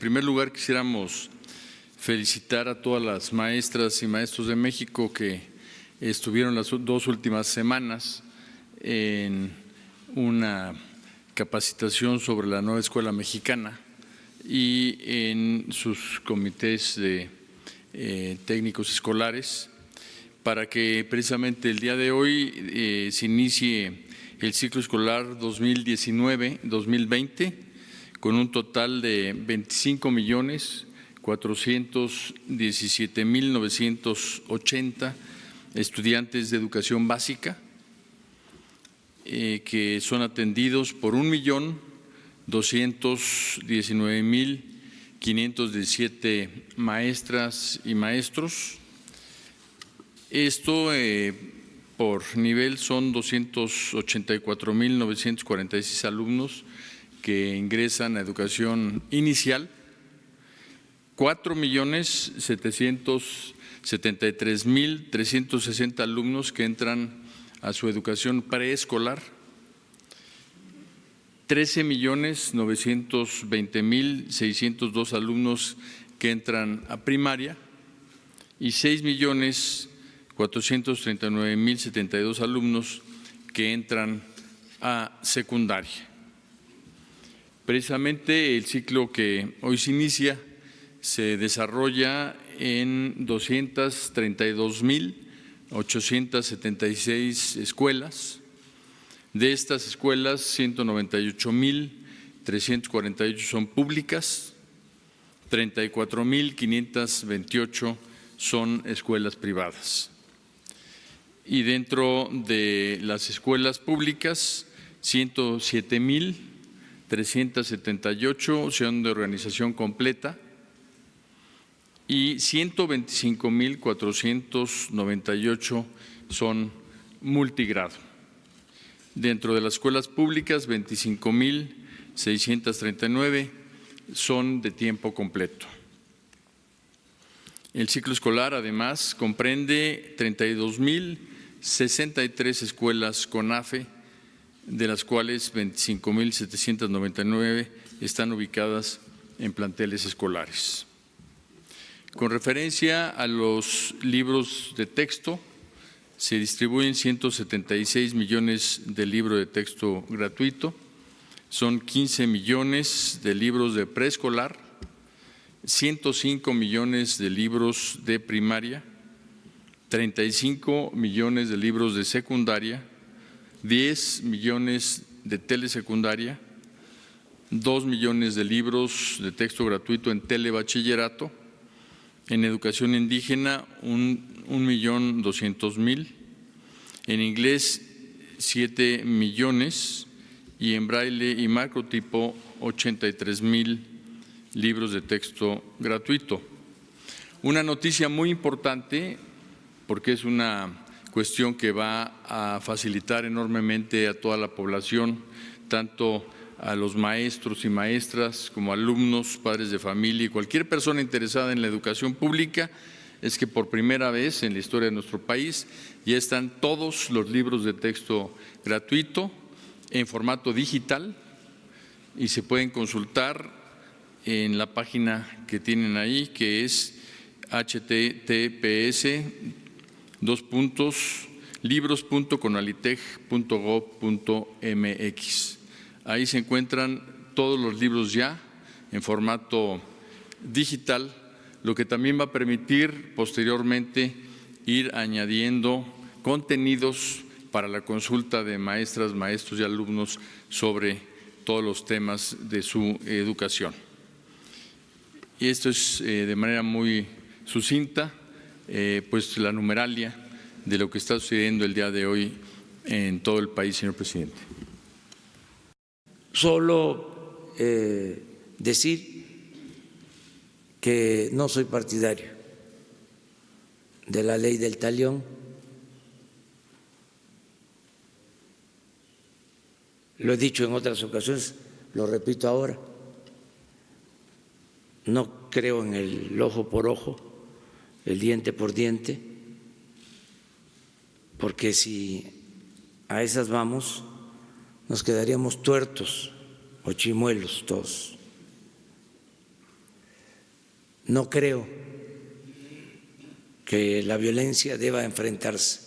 primer lugar quisiéramos felicitar a todas las maestras y maestros de México que estuvieron las dos últimas semanas en una capacitación sobre la nueva escuela mexicana y en sus comités de eh, técnicos escolares para que precisamente el día de hoy eh, se inicie el ciclo escolar 2019-2020 con un total de 25 millones 417 mil 980 estudiantes de educación básica eh, que son atendidos por un millón 219 mil 517 maestras y maestros. Esto eh, por nivel son 284 mil 946 alumnos que ingresan a educación inicial, 4 millones 773 mil 360 alumnos que entran a su educación preescolar, 13 millones 920 mil 602 alumnos que entran a primaria y 6 millones 439 mil 72 alumnos que entran a secundaria. Precisamente el ciclo que hoy se inicia se desarrolla en 232 mil 876 escuelas. De estas escuelas, 198 mil 348 son públicas, 34 mil 528 son escuelas privadas. Y dentro de las escuelas públicas, 107 mil 378 son de organización completa, y 125.498 son multigrado. Dentro de las escuelas públicas, 25.639 son de tiempo completo. El ciclo escolar, además, comprende 32.063 escuelas con AFE, de las cuales 25.799 están ubicadas en planteles escolares. Con referencia a los libros de texto, se distribuyen 176 millones de libros de texto gratuito, son 15 millones de libros de preescolar, 105 millones de libros de primaria, 35 millones de libros de secundaria, 10 millones de telesecundaria, 2 millones de libros de texto gratuito en telebachillerato, en educación indígena un, millón doscientos mil, en inglés siete millones y en braille y macrotipo 83 mil libros de texto gratuito. Una noticia muy importante porque es una cuestión que va a facilitar enormemente a toda la población, tanto a los maestros y maestras, como alumnos, padres de familia y cualquier persona interesada en la educación pública, es que por primera vez en la historia de nuestro país ya están todos los libros de texto gratuito en formato digital y se pueden consultar en la página que tienen ahí, que es https dos puntos libros.conalitech.gov.mx. Ahí se encuentran todos los libros ya en formato digital, lo que también va a permitir posteriormente ir añadiendo contenidos para la consulta de maestras, maestros y alumnos sobre todos los temas de su educación. Y esto es eh, de manera muy sucinta, eh, pues la numeralia de lo que está sucediendo el día de hoy en todo el país, señor presidente. Solo eh, decir que no soy partidario de la ley del talión. Lo he dicho en otras ocasiones, lo repito ahora. No creo en el ojo por ojo, el diente por diente, porque si a esas vamos, nos quedaríamos tuertos o chimuelos todos. no creo que la violencia deba enfrentarse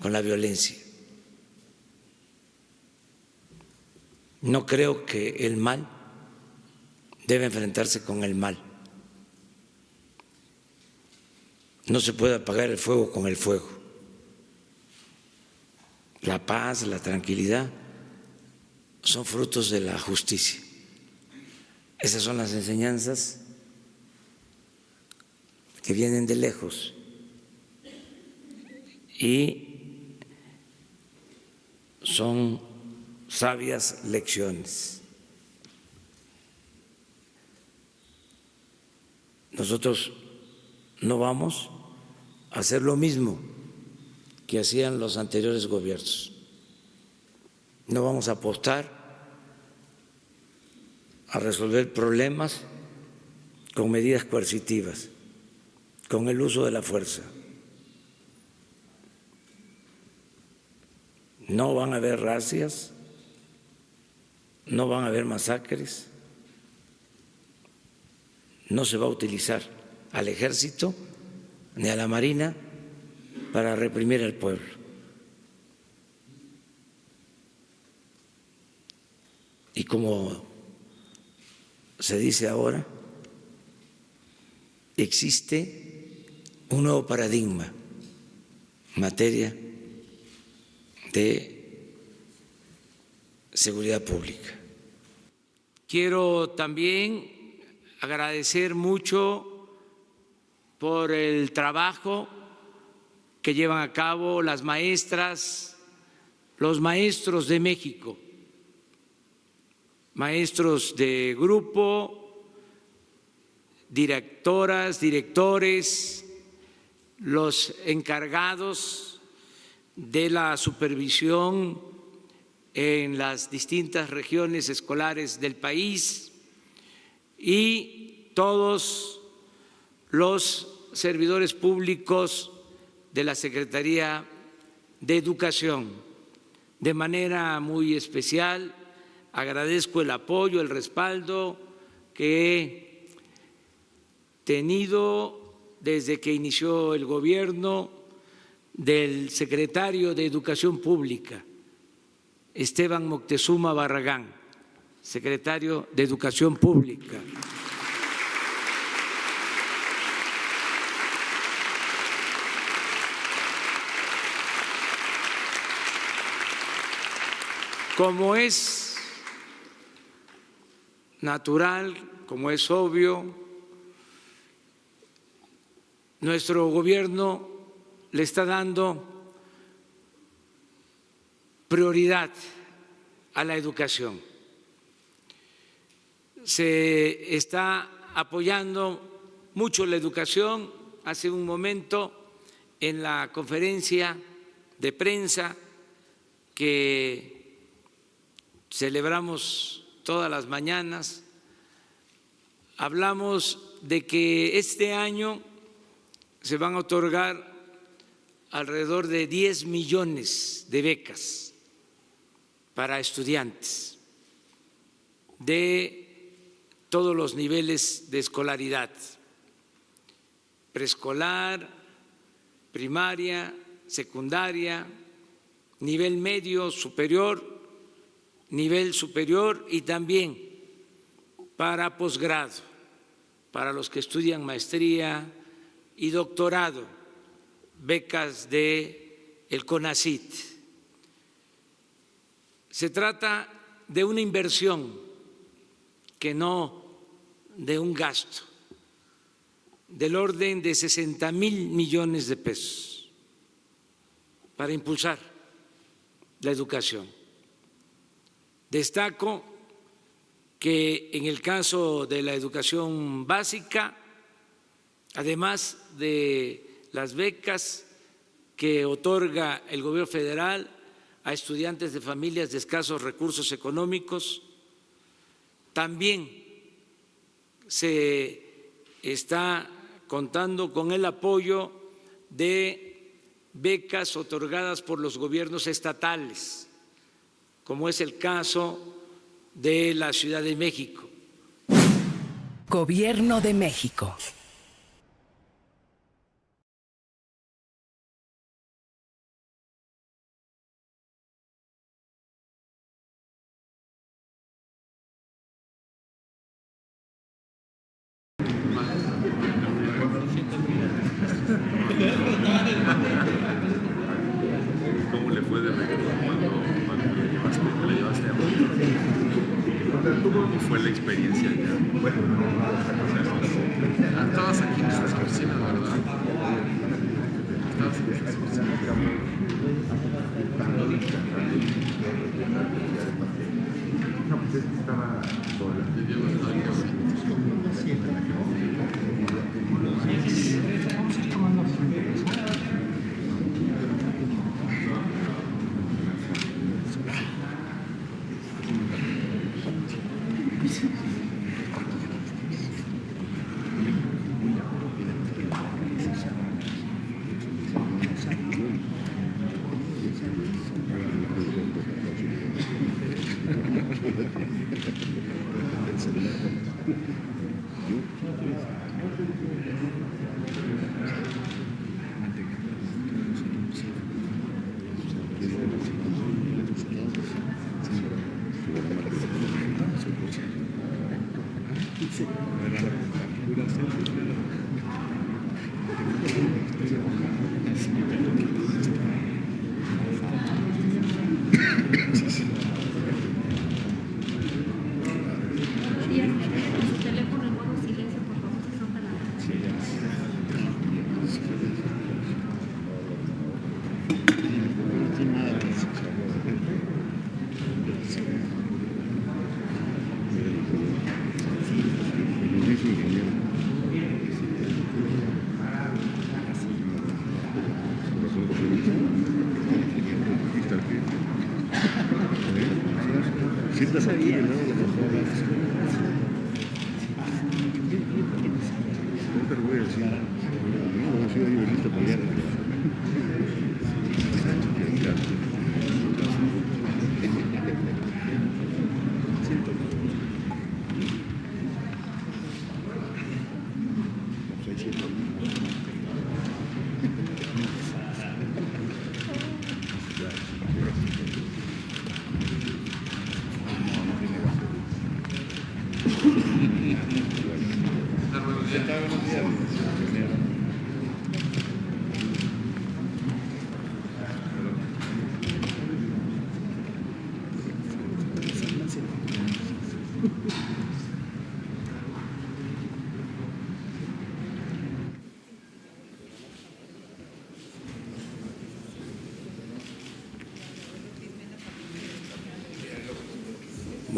con la violencia. No creo que el mal debe enfrentarse con el mal. No se puede apagar el fuego con el fuego. La paz, la tranquilidad son frutos de la justicia. Esas son las enseñanzas que vienen de lejos y son sabias lecciones. Nosotros no vamos hacer lo mismo que hacían los anteriores gobiernos. No vamos a apostar a resolver problemas con medidas coercitivas, con el uso de la fuerza. No van a haber racias, no van a haber masacres, no se va a utilizar al ejército ni a la marina para reprimir al pueblo. Y como se dice ahora, existe un nuevo paradigma en materia de seguridad pública. Quiero también agradecer mucho por el trabajo que llevan a cabo las maestras, los maestros de México, maestros de grupo, directoras, directores, los encargados de la supervisión en las distintas regiones escolares del país y todos los servidores públicos de la Secretaría de Educación. De manera muy especial, agradezco el apoyo, el respaldo que he tenido desde que inició el gobierno del secretario de Educación Pública, Esteban Moctezuma Barragán, secretario de Educación Pública. Como es natural, como es obvio, nuestro gobierno le está dando prioridad a la educación. Se está apoyando mucho la educación. Hace un momento, en la conferencia de prensa que celebramos todas las mañanas, hablamos de que este año se van a otorgar alrededor de 10 millones de becas para estudiantes de todos los niveles de escolaridad, preescolar, primaria, secundaria, nivel medio, superior nivel superior y también para posgrado, para los que estudian maestría y doctorado, becas de el CONACIT. Se trata de una inversión que no de un gasto del orden de 60 mil millones de pesos para impulsar la educación. Destaco que en el caso de la educación básica, además de las becas que otorga el gobierno federal a estudiantes de familias de escasos recursos económicos, también se está contando con el apoyo de becas otorgadas por los gobiernos estatales como es el caso de la Ciudad de México. Gobierno de México. ¿Cómo le fue de? La experiencia allá? Estabas aquí en nuestras oficinas, ¿verdad?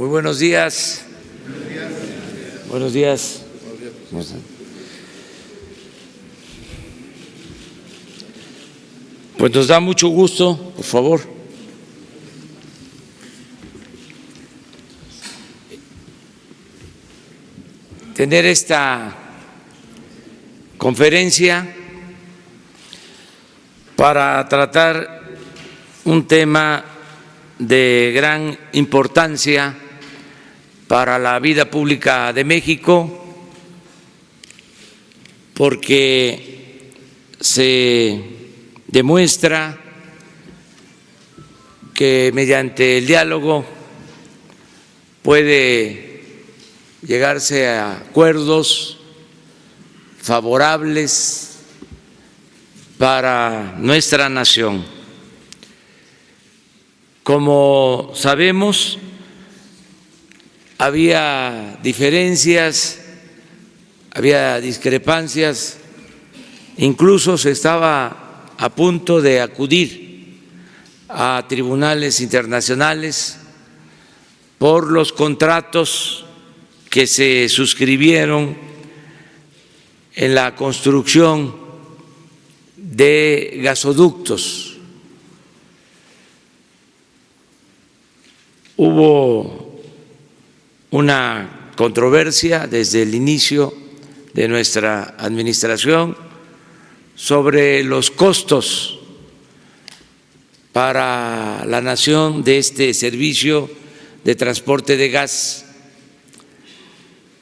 Muy buenos días. Buenos días. Pues nos da mucho gusto, por favor. Tener esta conferencia para tratar un tema de gran importancia para la vida pública de México, porque se demuestra que mediante el diálogo puede llegarse a acuerdos favorables para nuestra nación. Como sabemos, había diferencias, había discrepancias, incluso se estaba a punto de acudir a tribunales internacionales por los contratos que se suscribieron en la construcción de gasoductos. Hubo una controversia desde el inicio de nuestra administración sobre los costos para la nación de este servicio de transporte de gas.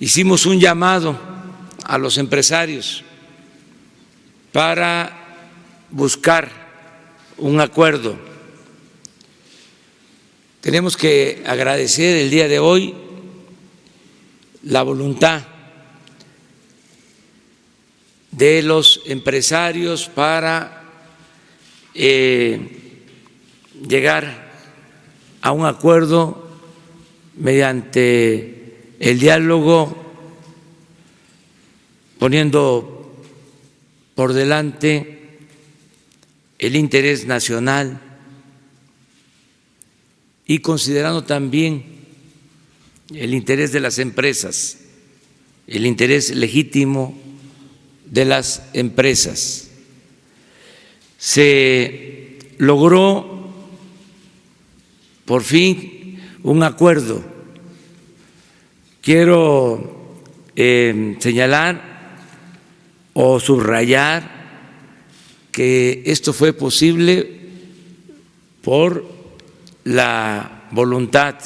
Hicimos un llamado a los empresarios para buscar un acuerdo. Tenemos que agradecer el día de hoy la voluntad de los empresarios para eh, llegar a un acuerdo mediante el diálogo poniendo por delante el interés nacional y considerando también el interés de las empresas, el interés legítimo de las empresas. Se logró por fin un acuerdo. Quiero eh, señalar o subrayar que esto fue posible por la voluntad,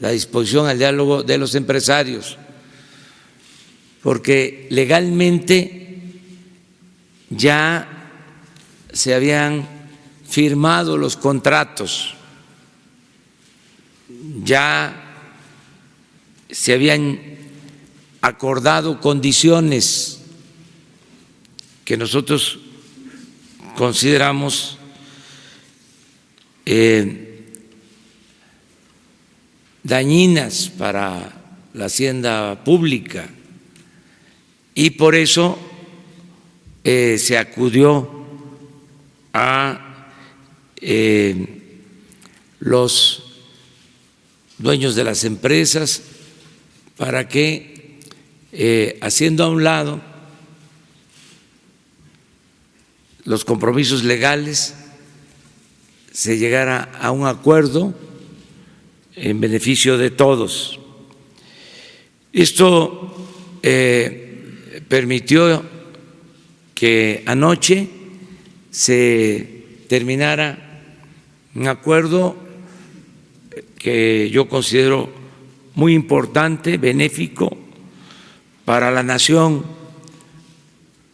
la disposición al diálogo de los empresarios, porque legalmente ya se habían firmado los contratos, ya se habían acordado condiciones que nosotros consideramos eh, dañinas para la hacienda pública. Y por eso eh, se acudió a eh, los dueños de las empresas para que, haciendo a un lado los compromisos legales, se llegara a un acuerdo en beneficio de todos. Esto eh, permitió que anoche se terminara un acuerdo que yo considero muy importante, benéfico para la nación,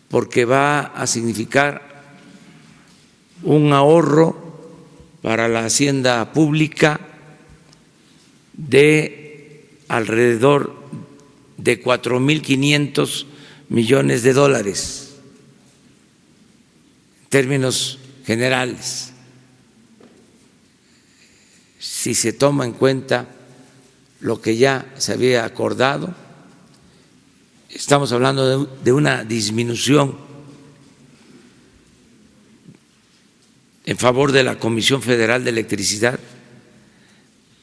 porque va a significar un ahorro para la hacienda pública de alrededor de 4.500 millones de dólares, en términos generales, si se toma en cuenta lo que ya se había acordado, estamos hablando de, una disminución en favor de la Comisión Federal de Electricidad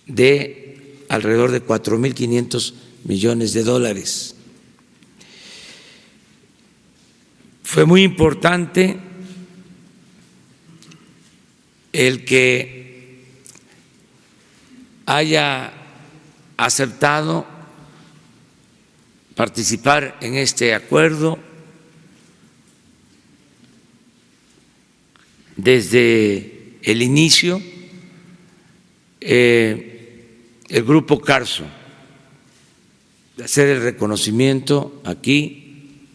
de alrededor de 4.500 millones de dólares. Fue muy importante el que haya aceptado participar en este acuerdo desde el inicio eh, el grupo Carso, de hacer el reconocimiento aquí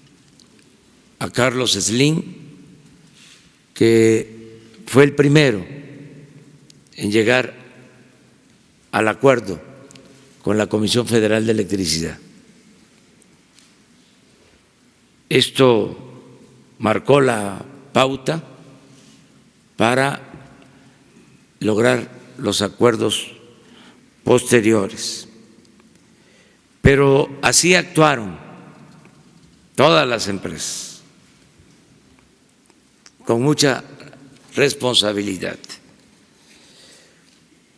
a Carlos Slim, que fue el primero en llegar al acuerdo con la Comisión Federal de Electricidad. Esto marcó la pauta para lograr los acuerdos posteriores. Pero así actuaron todas las empresas, con mucha responsabilidad.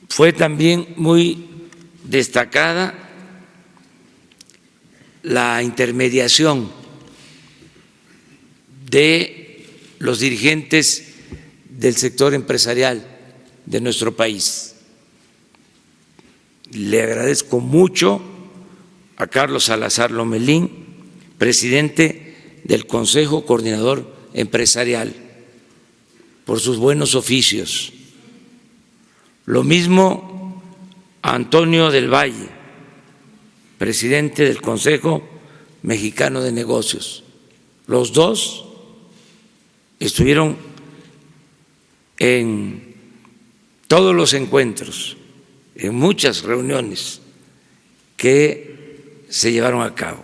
Fue también muy destacada la intermediación de los dirigentes del sector empresarial de nuestro país. Le agradezco mucho a Carlos Salazar Lomelín, presidente del Consejo Coordinador Empresarial, por sus buenos oficios. Lo mismo a Antonio del Valle, presidente del Consejo Mexicano de Negocios. Los dos estuvieron en todos los encuentros, en muchas reuniones que se llevaron a cabo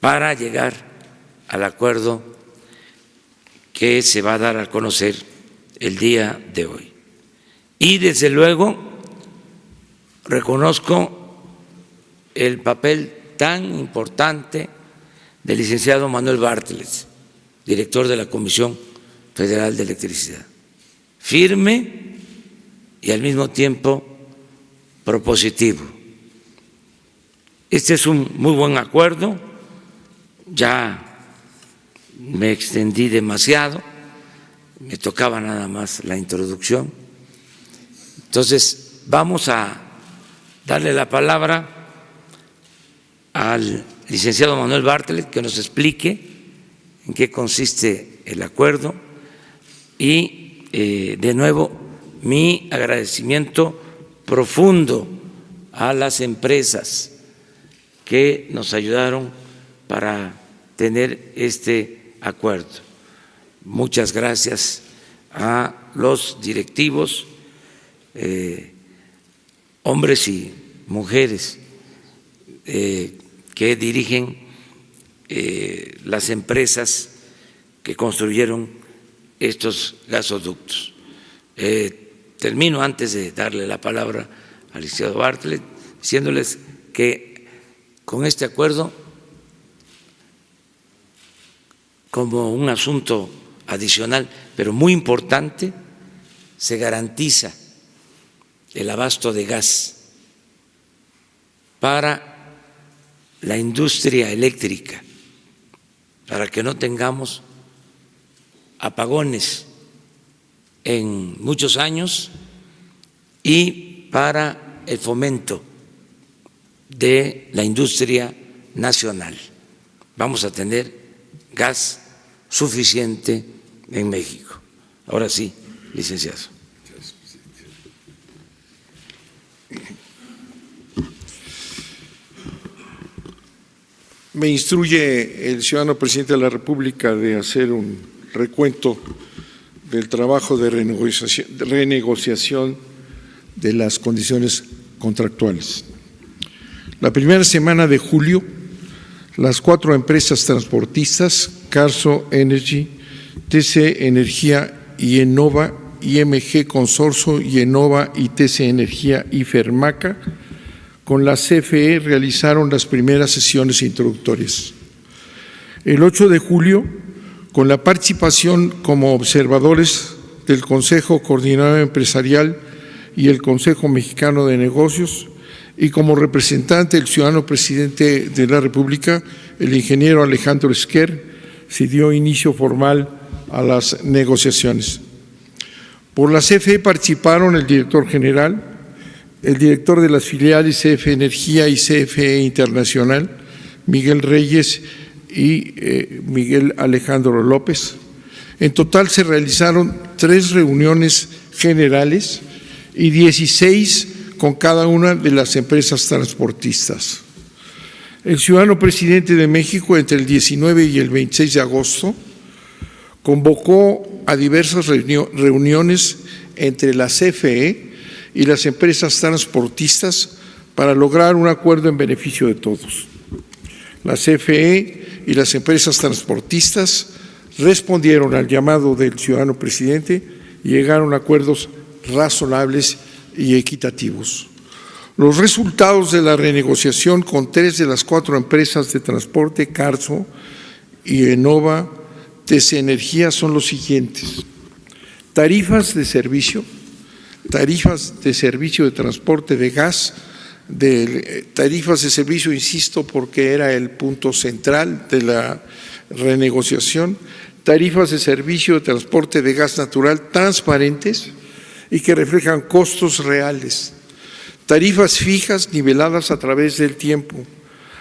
para llegar al acuerdo que se va a dar a conocer el día de hoy. Y desde luego reconozco el papel tan importante del licenciado Manuel Bartlett, director de la Comisión Federal de Electricidad. Firme y al mismo tiempo propositivo. Este es un muy buen acuerdo, ya me extendí demasiado, me tocaba nada más la introducción. Entonces, vamos a darle la palabra al licenciado Manuel Bartlett que nos explique en qué consiste el acuerdo y, eh, de nuevo, mi agradecimiento profundo a las empresas que nos ayudaron para tener este acuerdo. Muchas gracias a los directivos, eh, hombres y mujeres eh, que dirigen eh, las empresas que construyeron estos gasoductos. Termino antes de darle la palabra al licenciado Bartlett, diciéndoles que con este acuerdo, como un asunto adicional, pero muy importante, se garantiza el abasto de gas para la industria eléctrica, para que no tengamos apagones en muchos años y para el fomento de la industria nacional. Vamos a tener gas suficiente en México. Ahora sí, licenciado. Me instruye el ciudadano presidente de la República de hacer un recuento del trabajo de renegociación, de las condiciones contractuales. La primera semana de julio, las cuatro empresas transportistas, Carso Energy, TC Energía y Enova, IMG Consorcio y Enova y TC Energía y Fermaca, con la CFE realizaron las primeras sesiones introductorias. El 8 de julio, con la participación como observadores del Consejo Coordinador Empresarial y el Consejo Mexicano de Negocios, y como representante del ciudadano presidente de la República, el ingeniero Alejandro Esquer, se dio inicio formal a las negociaciones. Por la CFE participaron el director general, el director de las filiales CFE Energía y CFE Internacional, Miguel Reyes y eh, Miguel Alejandro López. En total se realizaron tres reuniones generales y 16 con cada una de las empresas transportistas. El ciudadano presidente de México entre el 19 y el 26 de agosto convocó a diversas reuniones entre la CFE y las empresas transportistas para lograr un acuerdo en beneficio de todos. La CFE y las empresas transportistas respondieron al llamado del ciudadano presidente y llegaron a acuerdos razonables y equitativos. Los resultados de la renegociación con tres de las cuatro empresas de transporte, Carso y Enova, TC Energía, son los siguientes. Tarifas de servicio, tarifas de servicio de transporte de gas, de tarifas de servicio, insisto, porque era el punto central de la renegociación, tarifas de servicio de transporte de gas natural transparentes, y que reflejan costos reales, tarifas fijas niveladas a través del tiempo,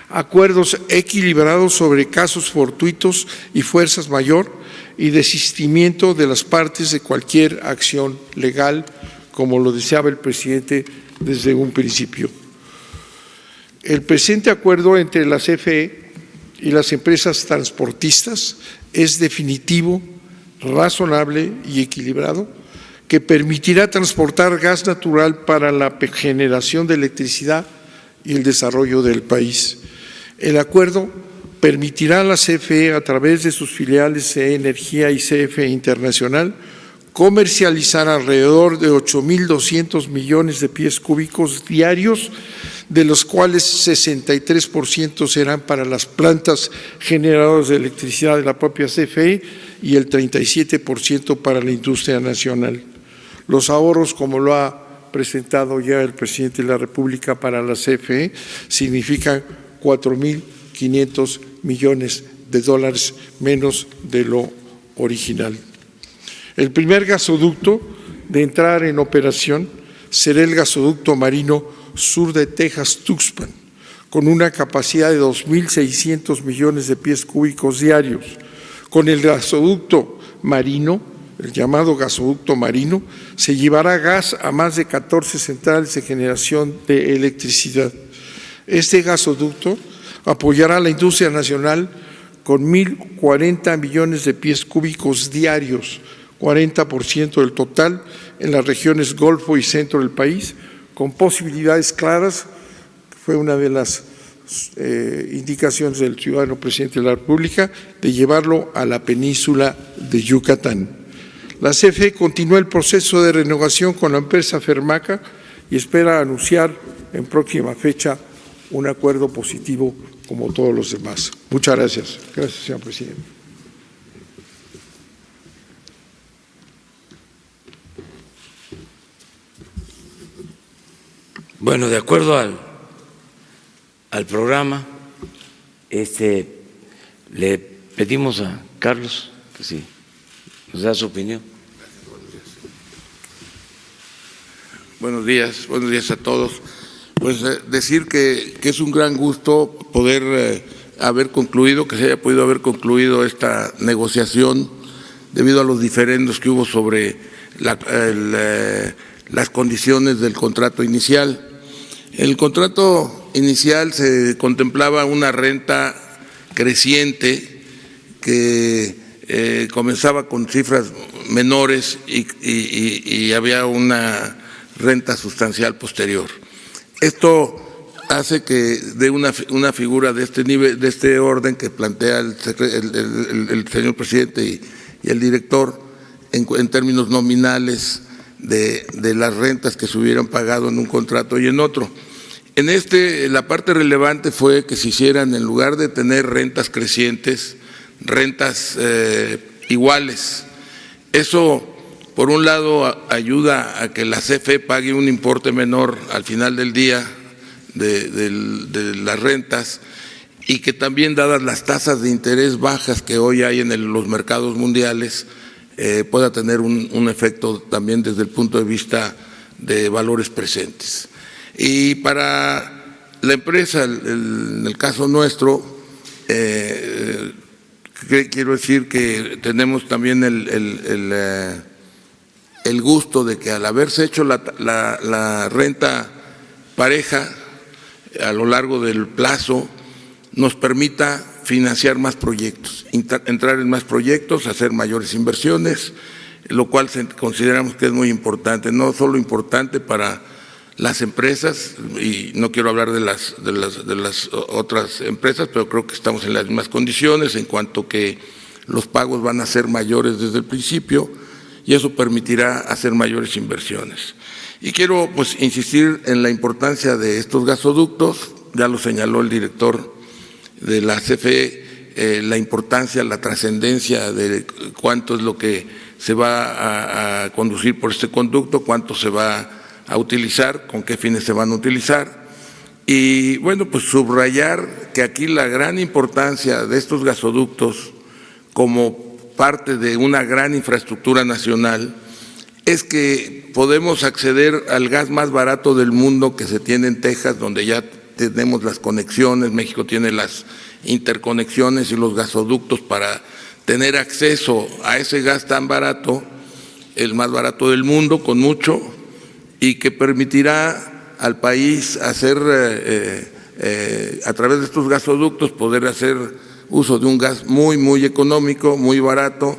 acuerdos equilibrados sobre casos fortuitos y fuerzas mayor y desistimiento de las partes de cualquier acción legal, como lo deseaba el presidente desde un principio. El presente acuerdo entre la CFE y las empresas transportistas es definitivo, razonable y equilibrado que permitirá transportar gas natural para la generación de electricidad y el desarrollo del país. El acuerdo permitirá a la CFE, a través de sus filiales CE Energía y CFE Internacional, comercializar alrededor de 8.200 millones de pies cúbicos diarios, de los cuales 63% serán para las plantas generadoras de electricidad de la propia CFE y el 37% para la industria nacional. Los ahorros, como lo ha presentado ya el presidente de la República para la CFE, significan 4.500 millones de dólares menos de lo original. El primer gasoducto de entrar en operación será el gasoducto marino sur de Texas-Tuxpan, con una capacidad de 2.600 millones de pies cúbicos diarios. Con el gasoducto marino, el llamado gasoducto marino, se llevará gas a más de 14 centrales de generación de electricidad. Este gasoducto apoyará a la industria nacional con 1.040 millones de pies cúbicos diarios, 40% del total en las regiones Golfo y Centro del país, con posibilidades claras, fue una de las eh, indicaciones del ciudadano presidente de la República, de llevarlo a la península de Yucatán. La CFE continúa el proceso de renovación con la empresa Fermaca y espera anunciar en próxima fecha un acuerdo positivo como todos los demás. Muchas gracias. Gracias, señor presidente. Bueno, de acuerdo al, al programa, este, le pedimos a Carlos que sí nos da su opinión. Buenos días, buenos días a todos. Pues eh, decir que, que, es un gran gusto poder eh, haber concluido, que se haya podido haber concluido esta negociación debido a los diferendos que hubo sobre eh, las condiciones del contrato inicial. El contrato inicial se contemplaba una renta creciente que eh, comenzaba con cifras menores y, había una renta sustancial posterior. Esto hace que de una, una figura de este nivel, de este orden que plantea el señor presidente y, el director en, en términos nominales de, de, las rentas que se hubieran pagado en un contrato y en otro. En este, la parte relevante fue que se hicieran, en lugar de tener rentas crecientes, rentas eh, iguales. Eso, por un lado, ayuda a que la CFE pague un importe menor al final del día de, las rentas y que también, dadas las tasas de interés bajas que hoy hay en los mercados mundiales, eh, pueda tener un, efecto también desde el punto de vista de valores presentes. Y para la empresa, el, el, en el caso nuestro, eh, quiero decir que tenemos también el, eh, el, gusto de que al haberse hecho la, la renta pareja a lo largo del plazo, nos permita financiar más proyectos, entrar en más proyectos, hacer mayores inversiones, lo cual consideramos que es muy importante, no solo importante para las empresas, y no quiero hablar de las, de las, de las otras empresas, pero creo que estamos en las mismas condiciones en cuanto que los pagos van a ser mayores desde el principio y eso permitirá hacer mayores inversiones. Y quiero pues insistir en la importancia de estos gasoductos, ya lo señaló el director de la CFE, eh, la importancia, la trascendencia de cuánto es lo que se va a, a, conducir por este conducto, cuánto se va a utilizar, con qué fines se van a utilizar. Y bueno, pues subrayar que aquí la gran importancia de estos gasoductos como parte de una gran infraestructura nacional es que podemos acceder al gas más barato del mundo que se tiene en Texas, donde ya tenemos las conexiones, México tiene las interconexiones y los gasoductos para tener acceso a ese gas tan barato, el más barato del mundo, con mucho, y que permitirá al país hacer, eh, eh, a través de estos gasoductos, poder hacer uso de un gas muy, muy económico, muy barato,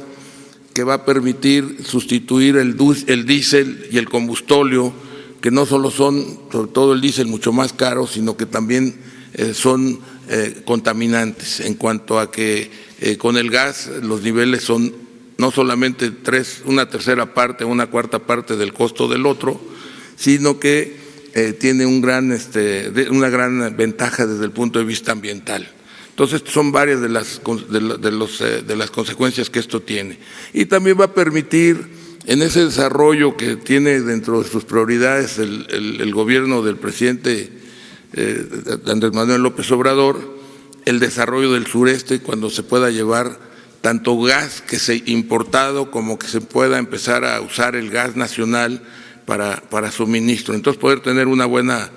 que va a permitir sustituir el, el diésel y el combustóleo, que no solo son, sobre todo el diésel, mucho más caro, sino que también eh, son eh, contaminantes. En cuanto a que eh, con el gas los niveles son no solamente tres, una tercera parte, una cuarta parte del costo del otro, sino que eh, tiene este, una gran ventaja desde el punto de vista ambiental. Entonces, son varias de las, de, los, eh, de las consecuencias que esto tiene. Y también va a permitir, en ese desarrollo que tiene dentro de sus prioridades el, gobierno del presidente eh, Andrés Manuel López Obrador, el desarrollo del sureste cuando se pueda llevar tanto gas que se importado como que se pueda empezar a usar el gas nacional para, para suministro. Entonces poder tener una buena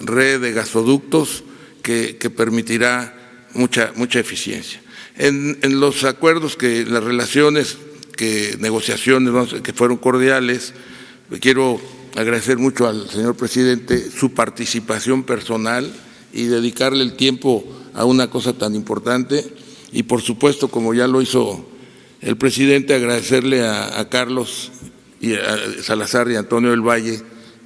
red de gasoductos que, que permitirá mucha, mucha eficiencia. En, en, los acuerdos que las relaciones, que negociaciones que fueron cordiales, quiero agradecer mucho al señor presidente su participación personal y dedicarle el tiempo a una cosa tan importante y por supuesto, como ya lo hizo el presidente, agradecerle a, Carlos y a Salazar y Antonio del Valle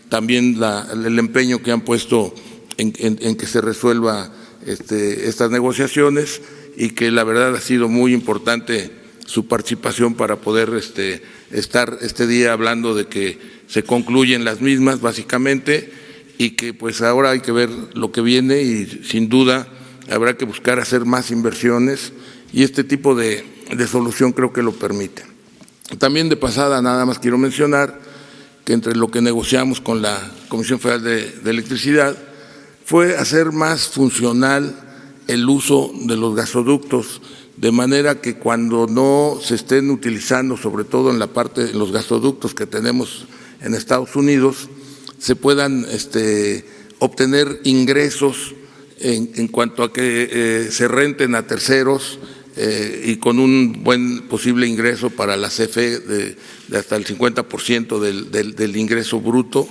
también el empeño que han puesto en, que se resuelva este, estas negociaciones y que la verdad ha sido muy importante su participación para poder este, estar este día hablando de que se concluyen las mismas básicamente y que pues ahora hay que ver lo que viene y sin duda habrá que buscar hacer más inversiones y este tipo de, solución creo que lo permite. También de pasada nada más quiero mencionar que entre lo que negociamos con la Comisión Federal de, Electricidad fue hacer más funcional el uso de los gasoductos, de manera que cuando no se estén utilizando, sobre todo en la parte de los gasoductos que tenemos en Estados Unidos, se puedan este, obtener ingresos en, cuanto a que eh, se renten a terceros eh, y con un buen posible ingreso para la CFE de, hasta el 50% del, del, ingreso bruto,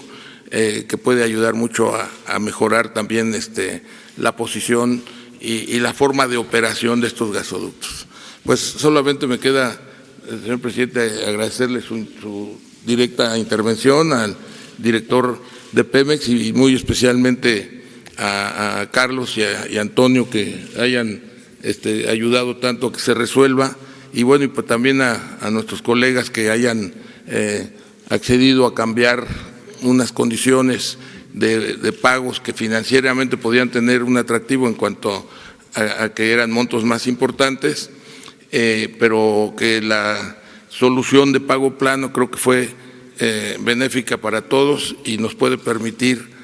eh, que puede ayudar mucho a, mejorar también este, la posición y, la forma de operación de estos gasoductos. Pues solamente me queda, señor presidente, agradecerle su directa intervención al director de Pemex y muy especialmente a, Carlos y a, Antonio que hayan este, ayudado tanto a que se resuelva. Y bueno, y pues también a, nuestros colegas que hayan eh, accedido a cambiar unas condiciones de, pagos que financieramente podían tener un atractivo en cuanto a, que eran montos más importantes, eh, pero que la solución de pago plano creo que fue eh, benéfica para todos y nos puede permitir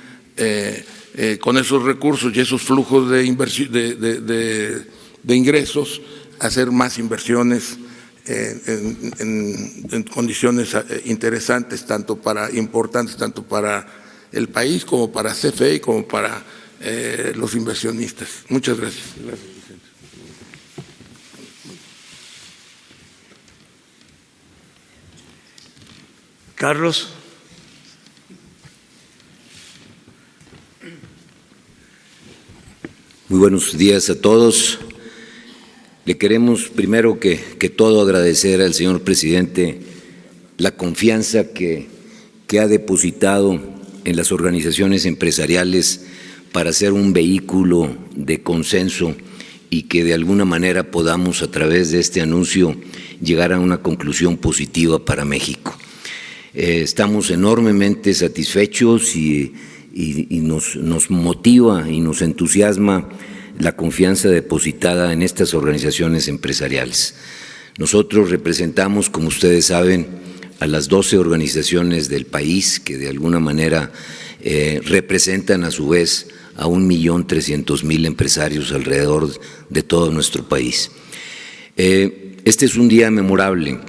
con esos recursos y esos flujos de, de, ingresos, hacer más inversiones en, condiciones eh, interesantes, tanto para importantes, tanto para el país como para CFE y como para eh, los inversionistas. Muchas gracias. gracias Carlos. Muy buenos días a todos. Le queremos primero que, todo agradecer al señor presidente la confianza que, que ha depositado en las organizaciones empresariales para ser un vehículo de consenso y que de alguna manera podamos a través de este anuncio llegar a una conclusión positiva para México. Eh, estamos enormemente satisfechos y y, nos, nos motiva y nos entusiasma la confianza depositada en estas organizaciones empresariales. Nosotros representamos, como ustedes saben, a las 12 organizaciones del país que de alguna manera eh, representan a su vez a un millón trescientos mil empresarios alrededor de todo nuestro país. Eh, este es un día memorable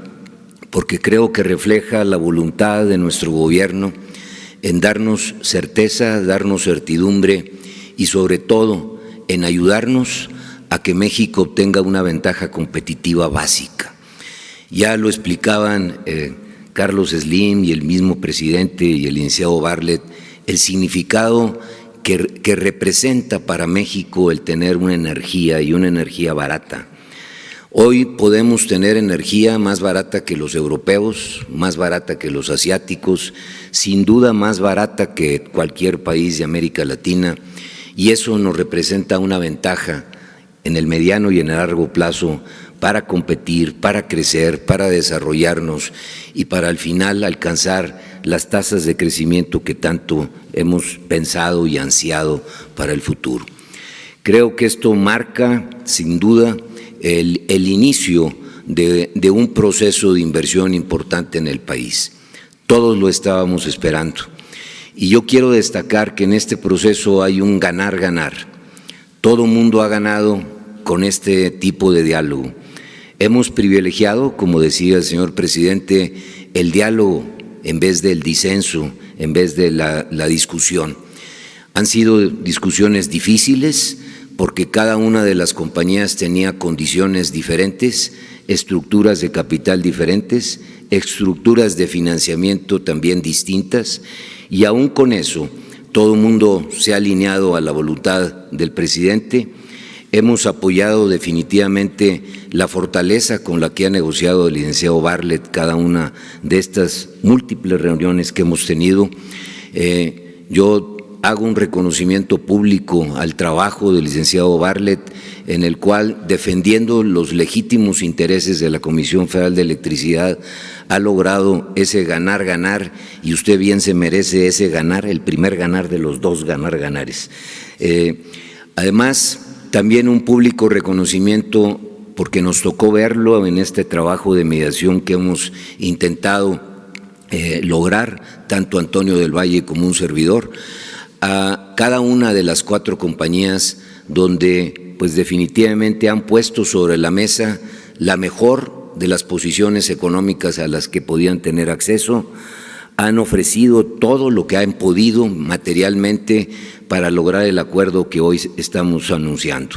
porque creo que refleja la voluntad de nuestro gobierno en darnos certeza, darnos certidumbre y sobre todo en ayudarnos a que México obtenga una ventaja competitiva básica. Ya lo explicaban eh, Carlos Slim y el mismo presidente y el licenciado Barlet, el significado que, que representa para México el tener una energía y una energía barata Hoy podemos tener energía más barata que los europeos, más barata que los asiáticos, sin duda más barata que cualquier país de América Latina y eso nos representa una ventaja en el mediano y en el largo plazo para competir, para crecer, para desarrollarnos y para al final alcanzar las tasas de crecimiento que tanto hemos pensado y ansiado para el futuro. Creo que esto marca, sin duda, el, inicio de, de un proceso de inversión importante en el país. Todos lo estábamos esperando. Y yo quiero destacar que en este proceso hay un ganar-ganar. Todo mundo ha ganado con este tipo de diálogo. Hemos privilegiado, como decía el señor presidente, el diálogo en vez del disenso, en vez de la, la discusión. Han sido discusiones difíciles porque cada una de las compañías tenía condiciones diferentes, estructuras de capital diferentes, estructuras de financiamiento también distintas y aún con eso todo el mundo se ha alineado a la voluntad del presidente. Hemos apoyado definitivamente la fortaleza con la que ha negociado el licenciado Barlet cada una de estas múltiples reuniones que hemos tenido. Eh, yo hago un reconocimiento público al trabajo del licenciado Barlet, en el cual, defendiendo los legítimos intereses de la Comisión Federal de Electricidad, ha logrado ese ganar-ganar y usted bien se merece ese ganar, el primer ganar de los dos ganar-ganares. Eh, además, también un público reconocimiento porque nos tocó verlo en este trabajo de mediación que hemos intentado eh, lograr, tanto Antonio del Valle como un servidor, a cada una de las cuatro compañías donde pues definitivamente han puesto sobre la mesa la mejor de las posiciones económicas a las que podían tener acceso, han ofrecido todo lo que han podido materialmente para lograr el acuerdo que hoy estamos anunciando.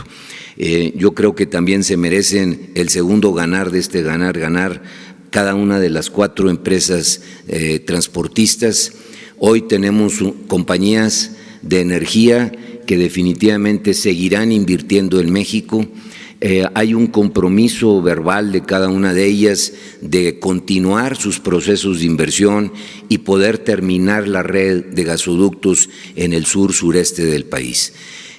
Eh, yo creo que también se merecen el segundo ganar de este ganar, ganar cada una de las cuatro empresas eh, transportistas. Hoy tenemos compañías de energía que definitivamente seguirán invirtiendo en México. Eh, hay un compromiso verbal de cada una de ellas de continuar sus procesos de inversión y poder terminar la red de gasoductos en el sur sureste del país.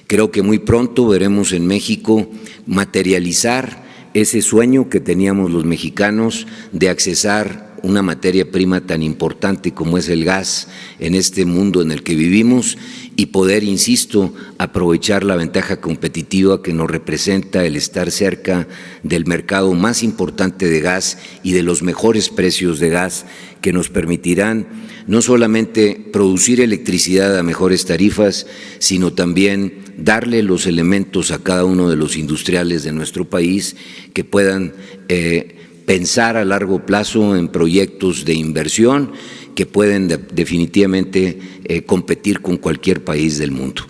Creo que muy pronto veremos en México materializar ese sueño que teníamos los mexicanos de accesar una materia prima tan importante como es el gas en este mundo en el que vivimos y poder, insisto, aprovechar la ventaja competitiva que nos representa el estar cerca del mercado más importante de gas y de los mejores precios de gas que nos permitirán no solamente producir electricidad a mejores tarifas, sino también darle los elementos a cada uno de los industriales de nuestro país que puedan eh, pensar a largo plazo en proyectos de inversión que pueden definitivamente eh, competir con cualquier país del mundo.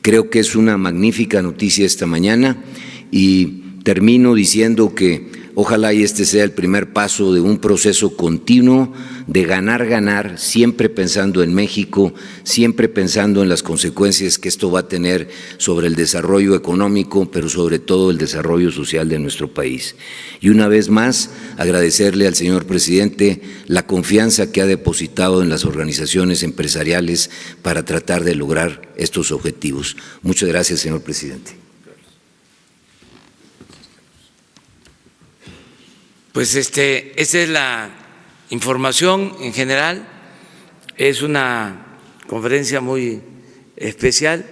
Creo que es una magnífica noticia esta mañana y termino diciendo que Ojalá este sea el primer paso de un proceso continuo de ganar, ganar, siempre pensando en México, siempre pensando en las consecuencias que esto va a tener sobre el desarrollo económico, pero sobre todo el desarrollo social de nuestro país. Y una vez más, agradecerle al señor presidente la confianza que ha depositado en las organizaciones empresariales para tratar de lograr estos objetivos. Muchas gracias, señor presidente. Pues este, esa es la información en general. Es una conferencia muy especial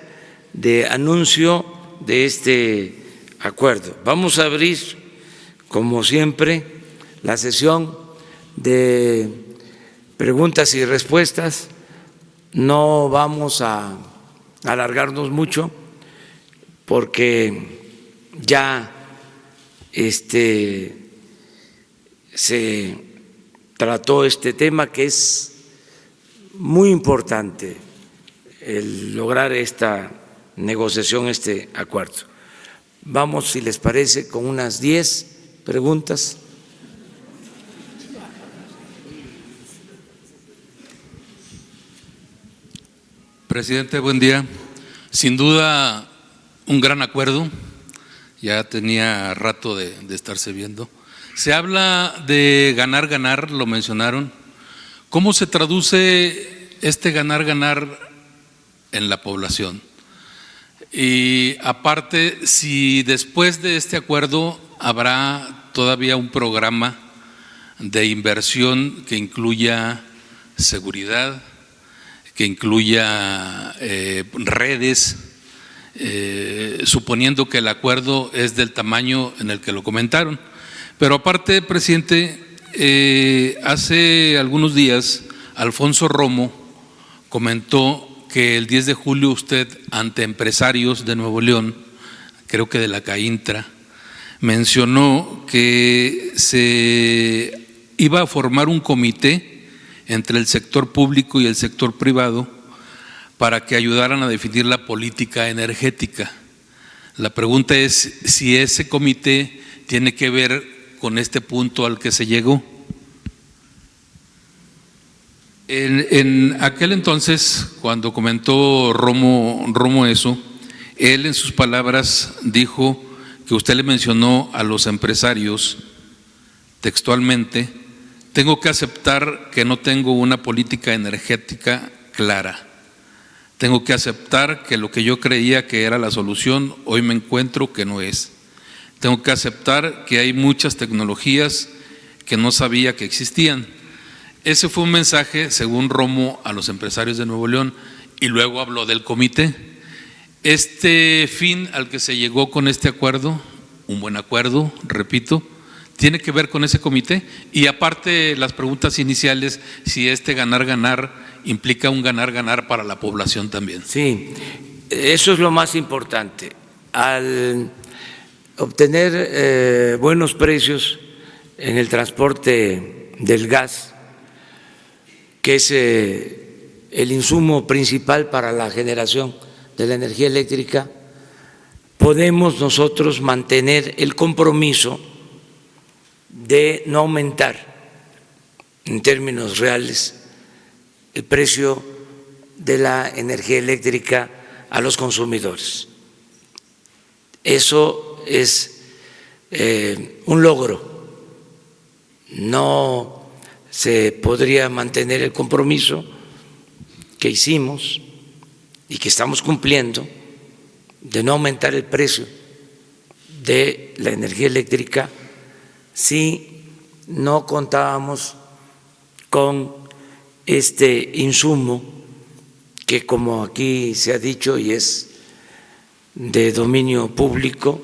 de anuncio de este acuerdo. Vamos a abrir, como siempre, la sesión de preguntas y respuestas. No vamos a alargarnos mucho porque ya este se trató este tema que es muy importante el lograr esta negociación, este acuerdo. Vamos, si les parece, con unas diez preguntas. Presidente, buen día. Sin duda, un gran acuerdo. Ya tenía rato de, de estarse viendo. Se habla de ganar, ganar, lo mencionaron. ¿Cómo se traduce este ganar, ganar en la población? Y aparte, si después de este acuerdo habrá todavía un programa de inversión que incluya seguridad, que incluya eh, redes, eh, suponiendo que el acuerdo es del tamaño en el que lo comentaron. Pero aparte, presidente, eh, hace algunos días Alfonso Romo comentó que el 10 de julio usted, ante empresarios de Nuevo León, creo que de la CAINTRA, mencionó que se iba a formar un comité entre el sector público y el sector privado para que ayudaran a definir la política energética. La pregunta es si ese comité tiene que ver con este punto al que se llegó. En, aquel entonces, cuando comentó Romo, Romo eso, él en sus palabras dijo que usted le mencionó a los empresarios textualmente, tengo que aceptar que no tengo una política energética clara. Tengo que aceptar que lo que yo creía que era la solución, hoy me encuentro que no es. Tengo que aceptar que hay muchas tecnologías que no sabía que existían. Ese fue un mensaje, según Romo, a los empresarios de Nuevo León y luego habló del comité. Este fin al que se llegó con este acuerdo, un buen acuerdo, repito, tiene que ver con ese comité y aparte las preguntas iniciales, si este ganar-ganar implica un ganar-ganar para la población también. Sí, eso es lo más importante. Al obtener eh, buenos precios en el transporte del gas, que es eh, el insumo principal para la generación de la energía eléctrica, podemos nosotros mantener el compromiso de no aumentar en términos reales el precio de la energía eléctrica a los consumidores. Eso es eh, un logro. No se podría mantener el compromiso que hicimos y que estamos cumpliendo de no aumentar el precio de la energía eléctrica si no contábamos con este insumo que, como aquí se ha dicho y es de dominio público,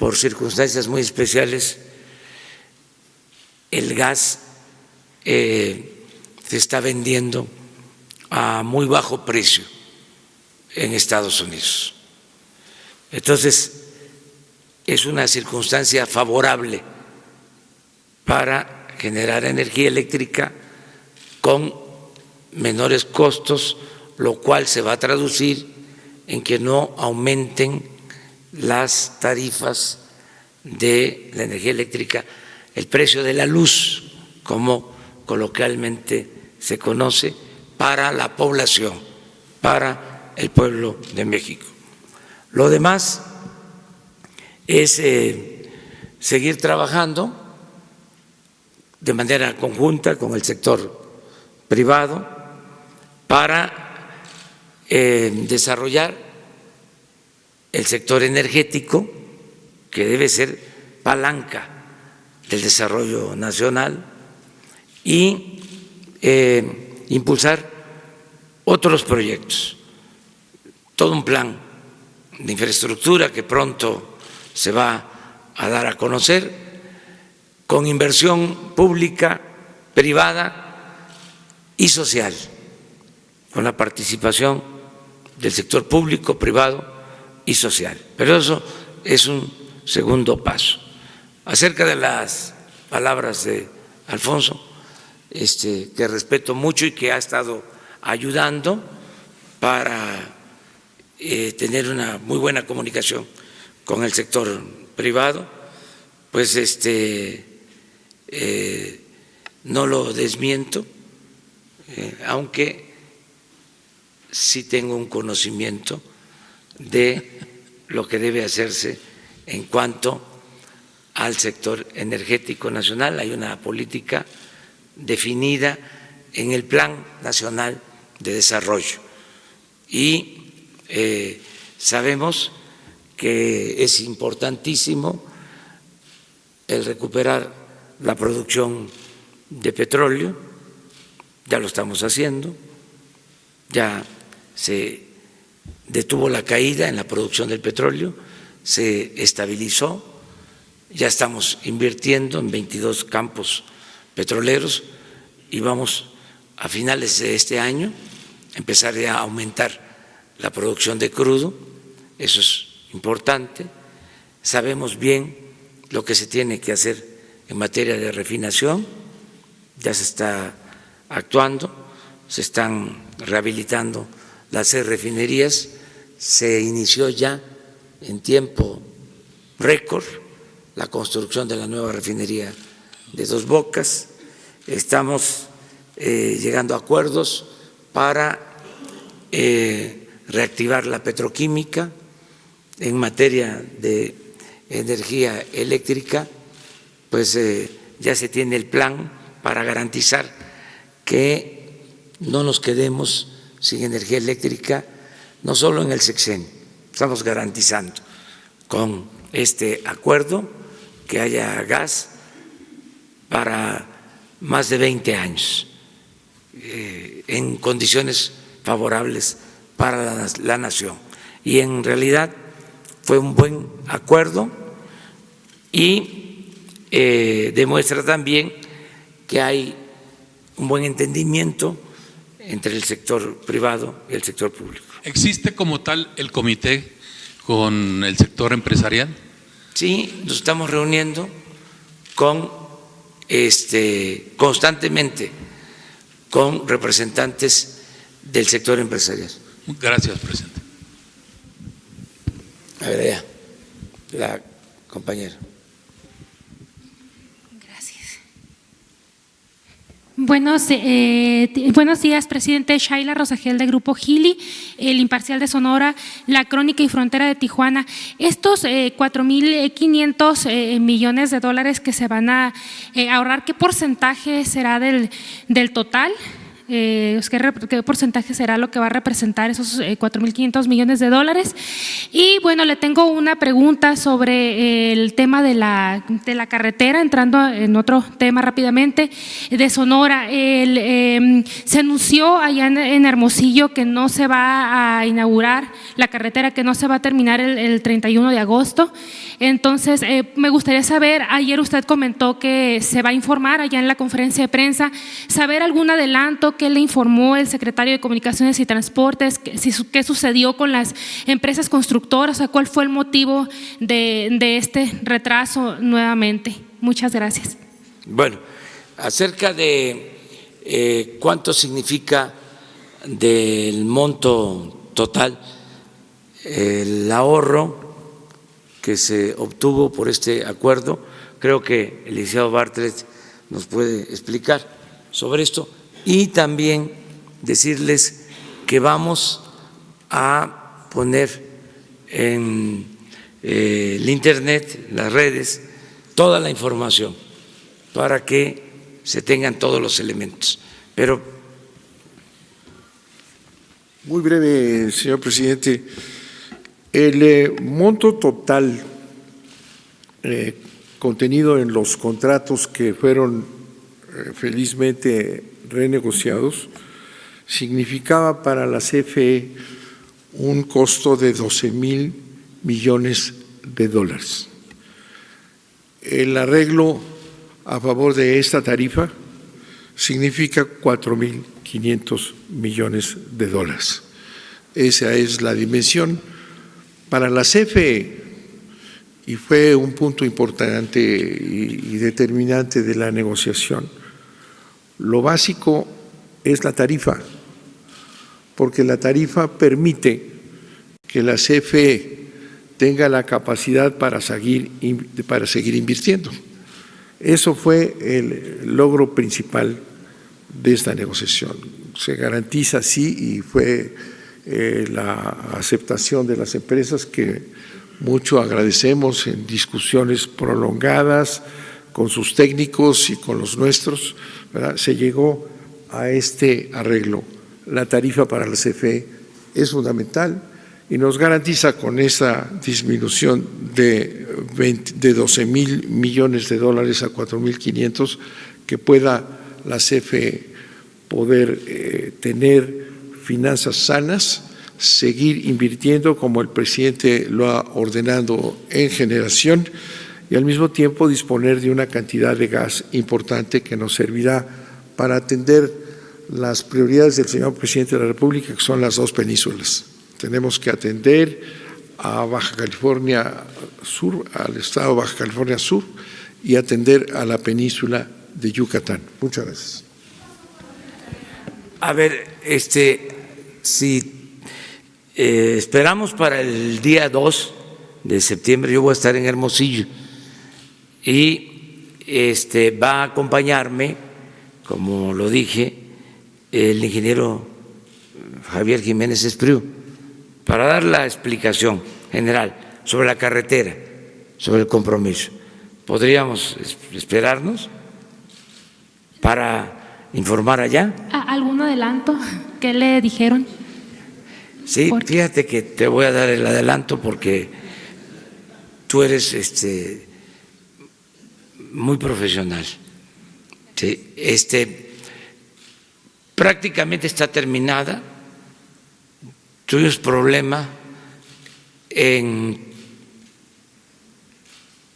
por circunstancias muy especiales, el gas eh, se está vendiendo a muy bajo precio en Estados Unidos. Entonces, es una circunstancia favorable para generar energía eléctrica con menores costos, lo cual se va a traducir en que no aumenten las tarifas de la energía eléctrica, el precio de la luz, como coloquialmente se conoce, para la población, para el pueblo de México. Lo demás es eh, seguir trabajando de manera conjunta con el sector privado para eh, desarrollar el sector energético, que debe ser palanca del desarrollo nacional, y eh, impulsar otros proyectos, todo un plan de infraestructura que pronto se va a dar a conocer, con inversión pública, privada, y social, con la participación del sector público, privado y social. Pero eso es un segundo paso. Acerca de las palabras de Alfonso, este, que respeto mucho y que ha estado ayudando para eh, tener una muy buena comunicación con el sector privado, pues este, eh, no lo desmiento eh, aunque sí tengo un conocimiento de lo que debe hacerse en cuanto al sector energético nacional. Hay una política definida en el Plan Nacional de Desarrollo. Y eh, sabemos que es importantísimo el recuperar la producción de petróleo, ya lo estamos haciendo, ya se detuvo la caída en la producción del petróleo, se estabilizó, ya estamos invirtiendo en 22 campos petroleros y vamos a finales de este año a empezar a aumentar la producción de crudo, eso es importante. Sabemos bien lo que se tiene que hacer en materia de refinación, ya se está actuando, se están rehabilitando las refinerías, se inició ya en tiempo récord la construcción de la nueva refinería de Dos Bocas, estamos eh, llegando a acuerdos para eh, reactivar la petroquímica en materia de energía eléctrica, pues eh, ya se tiene el plan para garantizar que no nos quedemos sin energía eléctrica, no solo en el sexenio, estamos garantizando con este acuerdo que haya gas para más de 20 años eh, en condiciones favorables para la, nación. Y en realidad fue un buen acuerdo y eh, demuestra también que hay un buen entendimiento entre el sector privado y el sector público. ¿Existe como tal el comité con el sector empresarial? Sí, nos estamos reuniendo con este constantemente con representantes del sector empresarial. Gracias, presidente. A ver, ya, la compañera. Buenos, eh, buenos días, presidente Shaila Rosagel de Grupo Gili, el Imparcial de Sonora, La Crónica y Frontera de Tijuana. Estos eh, 4.500 eh, millones de dólares que se van a eh, ahorrar, ¿qué porcentaje será del, del total? Eh, ¿qué, porcentaje será lo que va a representar esos 4.500 millones de dólares. Y bueno, le tengo una pregunta sobre el tema de la, de la carretera, entrando en otro tema rápidamente, de Sonora. Eh, se anunció allá en, Hermosillo que no se va a inaugurar la carretera, que no se va a terminar el, el 31 de agosto. Entonces, eh, me gustaría saber, ayer usted comentó que se va a informar allá en la conferencia de prensa, saber algún adelanto qué le informó el secretario de Comunicaciones y Transportes, qué, sucedió con las empresas constructoras, cuál fue el motivo de, de este retraso nuevamente. Muchas gracias. Bueno, acerca de eh, cuánto significa del monto total el ahorro que se obtuvo por este acuerdo, creo que el licenciado Bartlett nos puede explicar sobre esto y también decirles que vamos a poner en eh, el Internet, las redes, toda la información para que se tengan todos los elementos. Pero muy breve, señor presidente. El eh, monto total eh, contenido en los contratos que fueron felizmente renegociados significaba para la CFE un costo de 12 mil millones de dólares. El arreglo a favor de esta tarifa significa 4 mil 500 millones de dólares. Esa es la dimensión. Para la CFE, y fue un punto importante y, determinante de la negociación, lo básico es la tarifa, porque la tarifa permite que la CFE tenga la capacidad para seguir, para seguir invirtiendo. Eso fue el logro principal de esta negociación. Se garantiza así y fue eh, la aceptación de las empresas que mucho agradecemos en discusiones prolongadas con sus técnicos y con los nuestros, se llegó a este arreglo. La tarifa para la CFE es fundamental y nos garantiza con esa disminución de 20 de 12 mil millones de dólares a 4 mil 500, que pueda la CFE poder eh, tener finanzas sanas, seguir invirtiendo como el presidente lo ha ordenado en generación y al mismo tiempo disponer de una cantidad de gas importante que nos servirá para atender las prioridades del señor presidente de la República, que son las dos penínsulas. Tenemos que atender a Baja California Sur, al estado de Baja California Sur y atender a la península de Yucatán. Muchas gracias. A ver, este, si eh, esperamos para el día 2 de septiembre, yo voy a estar en Hermosillo y este, va a acompañarme, como lo dije, el ingeniero Javier Jiménez Espriu, para dar la explicación general sobre la carretera, sobre el compromiso. ¿Podríamos esperarnos para informar allá? ¿Algún adelanto? ¿Qué le dijeron? Sí, fíjate que te voy a dar el adelanto porque tú eres este muy profesional. Este prácticamente está terminada. Tuvimos problema en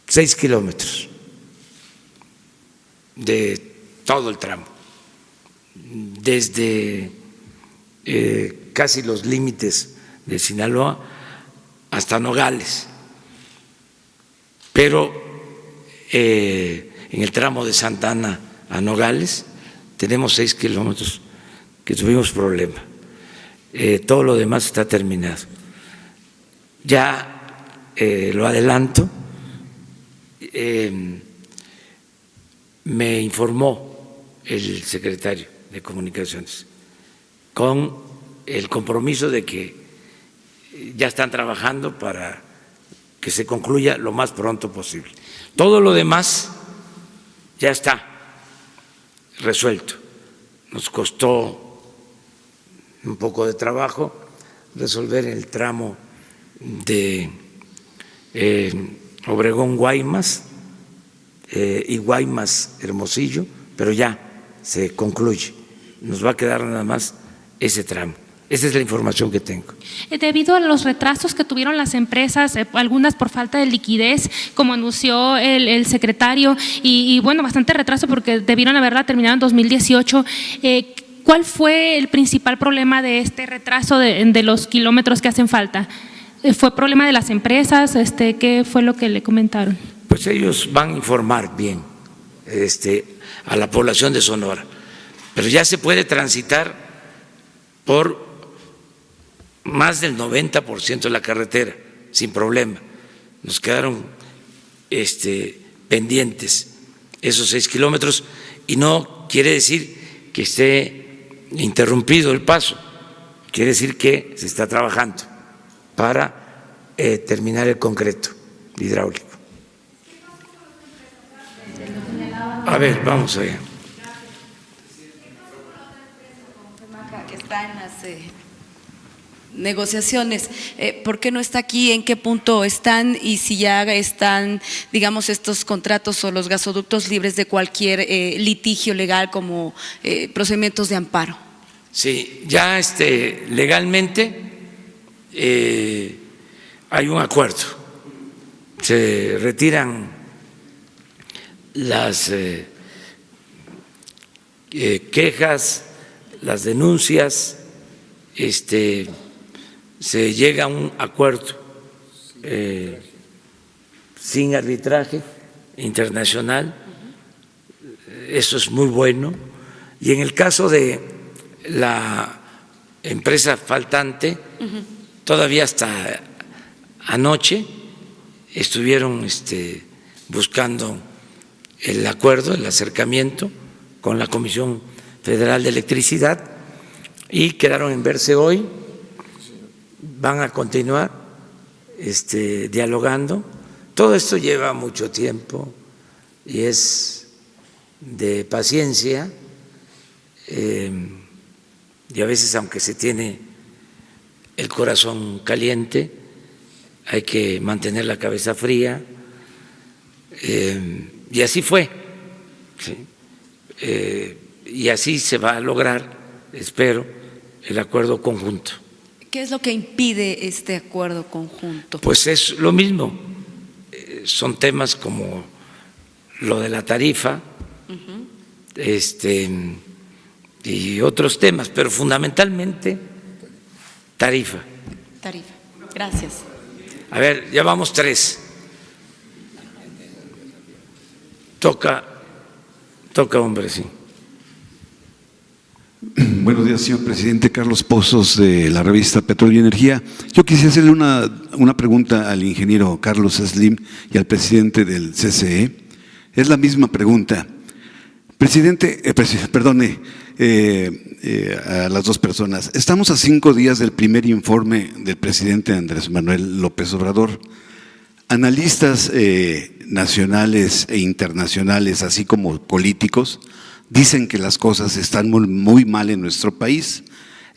seis kilómetros de todo el tramo, desde eh, casi los límites de Sinaloa hasta Nogales. Pero eh, en el tramo de Santana a Nogales tenemos seis kilómetros que tuvimos problema. Eh, todo lo demás está terminado. Ya lo adelanto, me informó el secretario de Comunicaciones con el compromiso de que ya están trabajando para que se concluya lo más pronto posible. Todo lo demás ya está resuelto. Nos costó un poco de trabajo resolver el tramo de eh, Obregón Guaymas eh, y Guaymas Hermosillo, pero ya se concluye. Nos va a quedar nada más ese tramo. Esa es la información que tengo. Eh, debido a los retrasos que tuvieron las empresas, eh, algunas por falta de liquidez, como anunció el, secretario, y, bueno, bastante retraso porque debieron haberla terminado en 2018, eh, ¿cuál fue el principal problema de este retraso de, los kilómetros que hacen falta? ¿Fue problema de las empresas? Este, ¿Qué fue lo que le comentaron? Pues ellos van a informar bien este, a la población de Sonora, pero ya se puede transitar por más del 90% de la carretera, sin problema. Nos quedaron este, pendientes esos seis kilómetros y no quiere decir que esté interrumpido el paso, quiere decir que se está trabajando para eh, terminar el concreto hidráulico. A ver, vamos allá. Eh, negociaciones. Eh, ¿Por qué no está aquí? ¿En qué punto están? Y si ya están, digamos, estos contratos o los gasoductos libres de cualquier eh, litigio legal como eh, procedimientos de amparo. Sí, ya este, legalmente hay un acuerdo. Se retiran las quejas, las denuncias, este, se llega a un acuerdo eh, sin arbitraje internacional, eso es muy bueno, y en el caso de la empresa faltante, todavía hasta anoche estuvieron este, buscando el acuerdo, el acercamiento con la Comisión Federal de Electricidad y quedaron en verse hoy van a continuar este, dialogando. Todo esto lleva mucho tiempo y es de paciencia eh, y a veces aunque se tiene el corazón caliente hay que mantener la cabeza fría Eh, y así fue. Eh, y así se va a lograr, espero, el acuerdo conjunto. ¿Qué es lo que impide este acuerdo conjunto? Pues es lo mismo, eh, son temas como lo de la tarifa este, y otros temas, pero fundamentalmente tarifa. Tarifa. Gracias. A ver, ya vamos tres. Toca, toca hombre, sí. Buenos días, señor presidente. Carlos Pozos, de la revista Petróleo y Energía. Yo quisiera hacerle una, una pregunta al ingeniero Carlos Slim y al presidente del CCE. Es la misma pregunta. Presidente, eh, perdone, eh, eh, a las dos personas. Estamos a cinco días del primer informe del presidente Andrés Manuel López Obrador. Analistas eh, nacionales e internacionales, así como políticos, dicen que las cosas están muy, mal en nuestro país,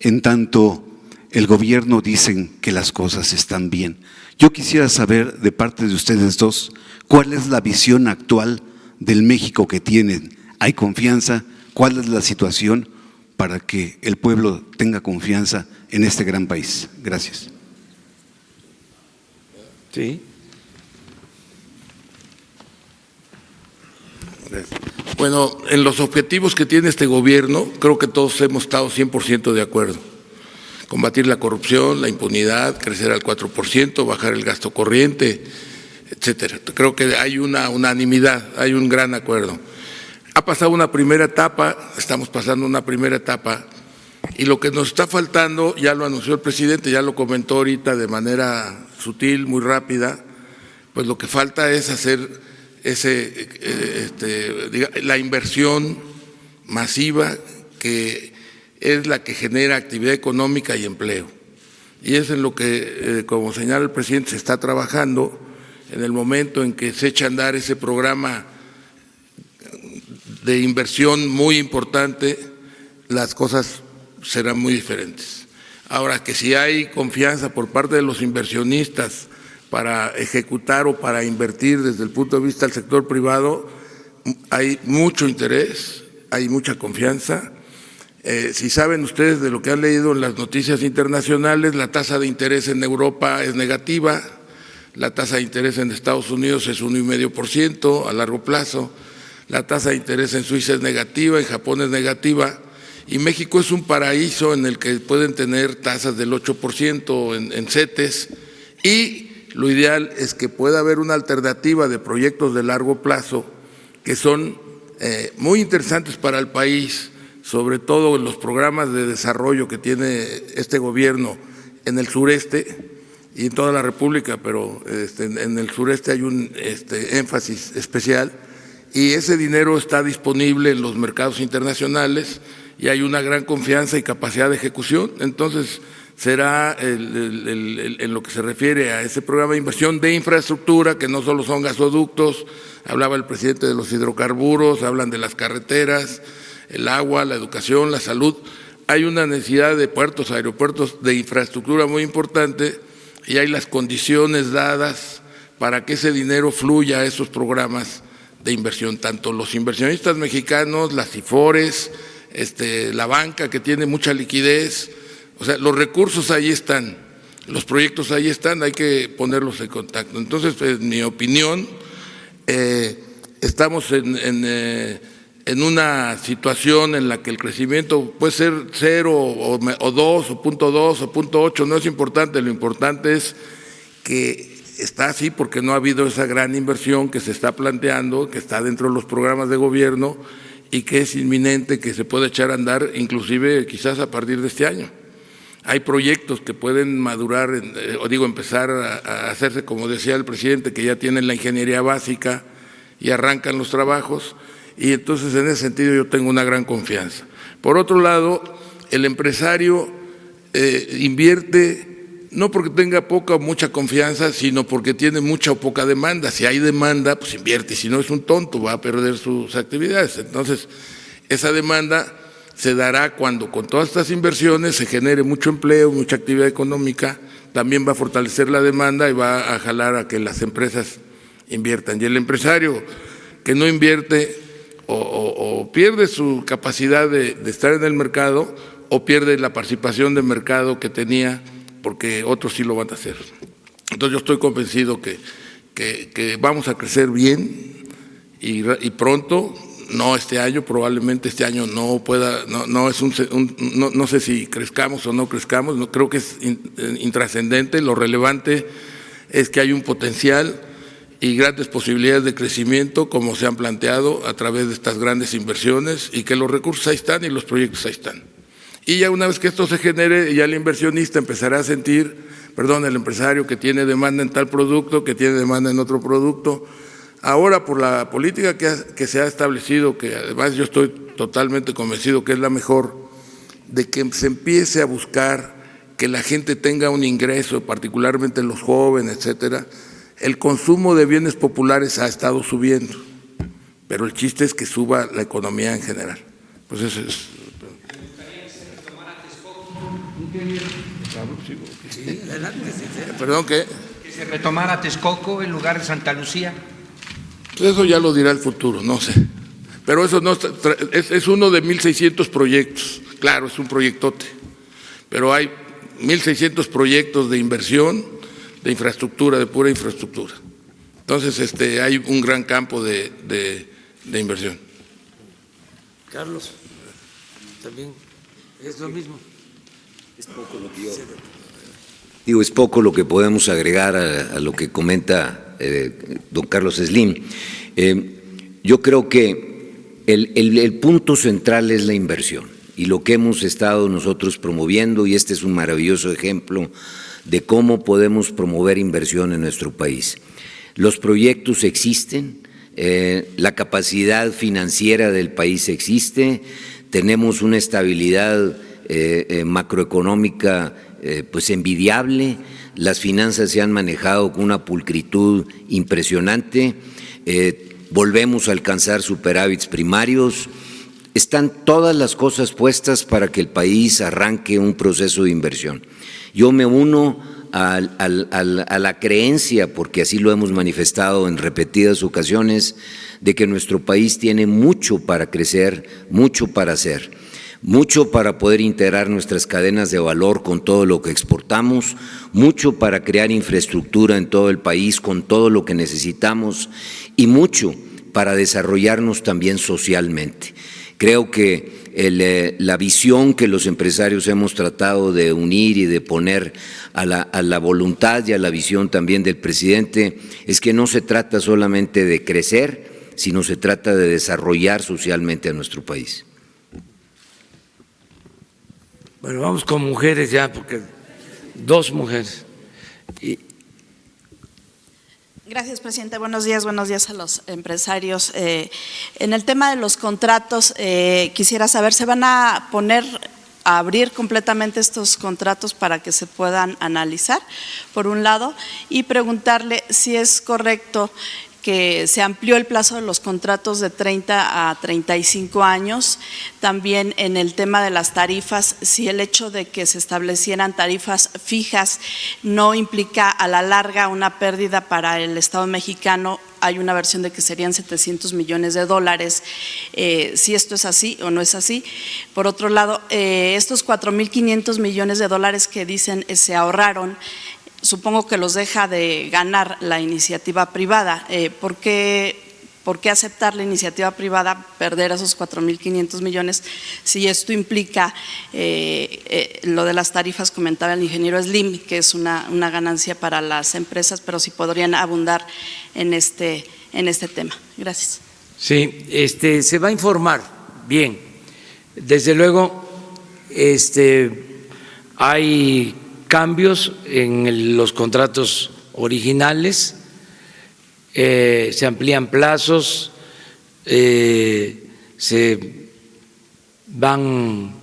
en tanto el gobierno dicen que las cosas están bien. Yo quisiera saber de parte de ustedes dos, ¿cuál es la visión actual del México que tienen? ¿Hay confianza? ¿Cuál es la situación para que el pueblo tenga confianza en este gran país? Gracias. Sí. Bueno, en los objetivos que tiene este gobierno, creo que todos hemos estado 100% de acuerdo. Combatir la corrupción, la impunidad, crecer al 4%, bajar el gasto corriente, etcétera. Creo que hay una unanimidad, hay un gran acuerdo. Ha pasado una primera etapa, estamos pasando una primera etapa, y lo que nos está faltando, ya lo anunció el presidente, ya lo comentó ahorita de manera sutil, muy rápida, pues lo que falta es hacer eh, este, la inversión masiva que es la que genera actividad económica y empleo. Y es en lo que, eh, como señala el presidente, se está trabajando en el momento en que se echa a andar ese programa de inversión muy importante, las cosas serán muy diferentes. Ahora, que si hay confianza por parte de los inversionistas para ejecutar o para invertir desde el punto de vista del sector privado, hay mucho interés, hay mucha confianza. Eh, si saben ustedes de lo que han leído en las noticias internacionales, la tasa de interés en Europa es negativa, la tasa de interés en Estados Unidos es 1,5% a largo plazo, la tasa de interés en Suiza es negativa, en Japón es negativa, y México es un paraíso en el que pueden tener tasas del 8% en, en CETES, y lo ideal es que pueda haber una alternativa de proyectos de largo plazo que son eh, muy interesantes para el país, sobre todo en los programas de desarrollo que tiene este gobierno en el sureste y en toda la República, pero este, en el sureste hay un este, énfasis especial y ese dinero está disponible en los mercados internacionales y hay una gran confianza y capacidad de ejecución. Entonces, será el, en lo que se refiere a ese programa de inversión de infraestructura, que no solo son gasoductos, hablaba el presidente de los hidrocarburos, hablan de las carreteras, el agua, la educación, la salud. Hay una necesidad de puertos, aeropuertos, de infraestructura muy importante y hay las condiciones dadas para que ese dinero fluya a esos programas de inversión, tanto los inversionistas mexicanos, las IFORES, este, la banca que tiene mucha liquidez, o sea, los recursos ahí están, los proyectos ahí están, hay que ponerlos en contacto. Entonces, en mi opinión, eh, estamos en, en, eh, en, una situación en la que el crecimiento puede ser cero o, o dos o punto dos o punto ocho, no es importante, lo importante es que está así porque no ha habido esa gran inversión que se está planteando, que está dentro de los programas de gobierno y que es inminente que se pueda echar a andar, inclusive quizás a partir de este año. Hay proyectos que pueden madurar, eh, o digo, empezar a, hacerse, como decía el presidente, que ya tienen la ingeniería básica y arrancan los trabajos, y entonces en ese sentido yo tengo una gran confianza. Por otro lado, el empresario eh, invierte no porque tenga poca o mucha confianza, sino porque tiene mucha o poca demanda. Si hay demanda, pues invierte, si no es un tonto, va a perder sus actividades. Entonces, esa demanda se dará cuando con todas estas inversiones se genere mucho empleo, mucha actividad económica, también va a fortalecer la demanda y va a jalar a que las empresas inviertan. Y el empresario que no invierte o, pierde su capacidad de, estar en el mercado o pierde la participación de mercado que tenía porque otros sí lo van a hacer. Entonces yo estoy convencido que, que- vamos a crecer bien y pronto, no este año, probablemente este año no pueda, no, no es un, un- no, no sé si crezcamos o no crezcamos, no, creo que es eh, intrascendente, lo relevante es que hay un potencial y grandes posibilidades de crecimiento como se han planteado a través de estas grandes inversiones y que los recursos ahí están y los proyectos ahí están. Y ya una vez que esto se genere, ya el inversionista empezará a sentir, perdón, el empresario que tiene demanda en tal producto, que tiene demanda en otro producto. Ahora, por la política que, ha- que se ha establecido, que además yo estoy totalmente convencido que es la mejor, de que se empiece a buscar que la gente tenga un ingreso, particularmente los jóvenes, etcétera, el consumo de bienes populares ha estado subiendo, pero el chiste es que suba la economía en general. Pues eso es. Perdón, ¿qué? Que se retomara Texcoco en lugar de Santa Lucía. Pues eso ya lo dirá el futuro, no sé. Pero eso no está- es, es uno de 1.600 proyectos. Claro, es un proyectote. Pero hay 1.600 proyectos de inversión, de infraestructura, de pura infraestructura. Entonces, este, hay un gran campo de, de- de inversión. Carlos, también es lo mismo. Digo, es poco lo que podemos agregar a, a lo que comenta eh, don Carlos Slim. Eh, yo creo que el, punto central es la inversión y lo que hemos estado nosotros promoviendo, y este es un maravilloso ejemplo de cómo podemos promover inversión en nuestro país. Los proyectos existen, eh, la capacidad financiera del país existe, tenemos una estabilidad macroeconómica eh, pues envidiable, las finanzas se han manejado con una pulcritud impresionante, eh, volvemos a alcanzar superávits primarios, están todas las cosas puestas para que el país arranque un proceso de inversión. Yo me uno a la creencia, porque así lo hemos manifestado en repetidas ocasiones, de que nuestro país tiene mucho para crecer, mucho para hacer, mucho para poder integrar nuestras cadenas de valor con todo lo que exportamos, mucho para crear infraestructura en todo el país con todo lo que necesitamos y mucho para desarrollarnos también socialmente. Creo que eh, la visión que los empresarios hemos tratado de unir y de poner a la, a la voluntad y a la visión también del presidente es que no se trata solamente de crecer, sino se trata de desarrollar socialmente a nuestro país. Bueno, vamos con mujeres ya, porque dos mujeres. Gracias, presidente. Buenos días, buenos días a los empresarios. Eh, en el tema de los contratos, eh, quisiera saber, ¿se van a poner a abrir completamente estos contratos para que se puedan analizar, por un lado? Y preguntarle si es correcto que se amplió el plazo de los contratos de 30 a 35 años. También en el tema de las tarifas, si el hecho de que se establecieran tarifas fijas no implica a la larga una pérdida para el Estado mexicano, hay una versión de que serían 700 millones de dólares, eh, si esto es así o no es así. Por otro lado, eh, estos 4.500 millones de dólares que dicen eh, se ahorraron, supongo que los deja de ganar la iniciativa privada. Eh, ¿por, qué, por qué aceptar la iniciativa privada, perder esos 4.500 millones, si esto implica eh, eh, lo de las tarifas, comentaba el ingeniero Slim, que es una, una ganancia para las empresas, pero si podrían abundar en este, en este tema. Gracias. Sí, este, se va a informar bien. Desde luego, este, hay cambios en los contratos originales, eh, se amplían plazos, eh, se van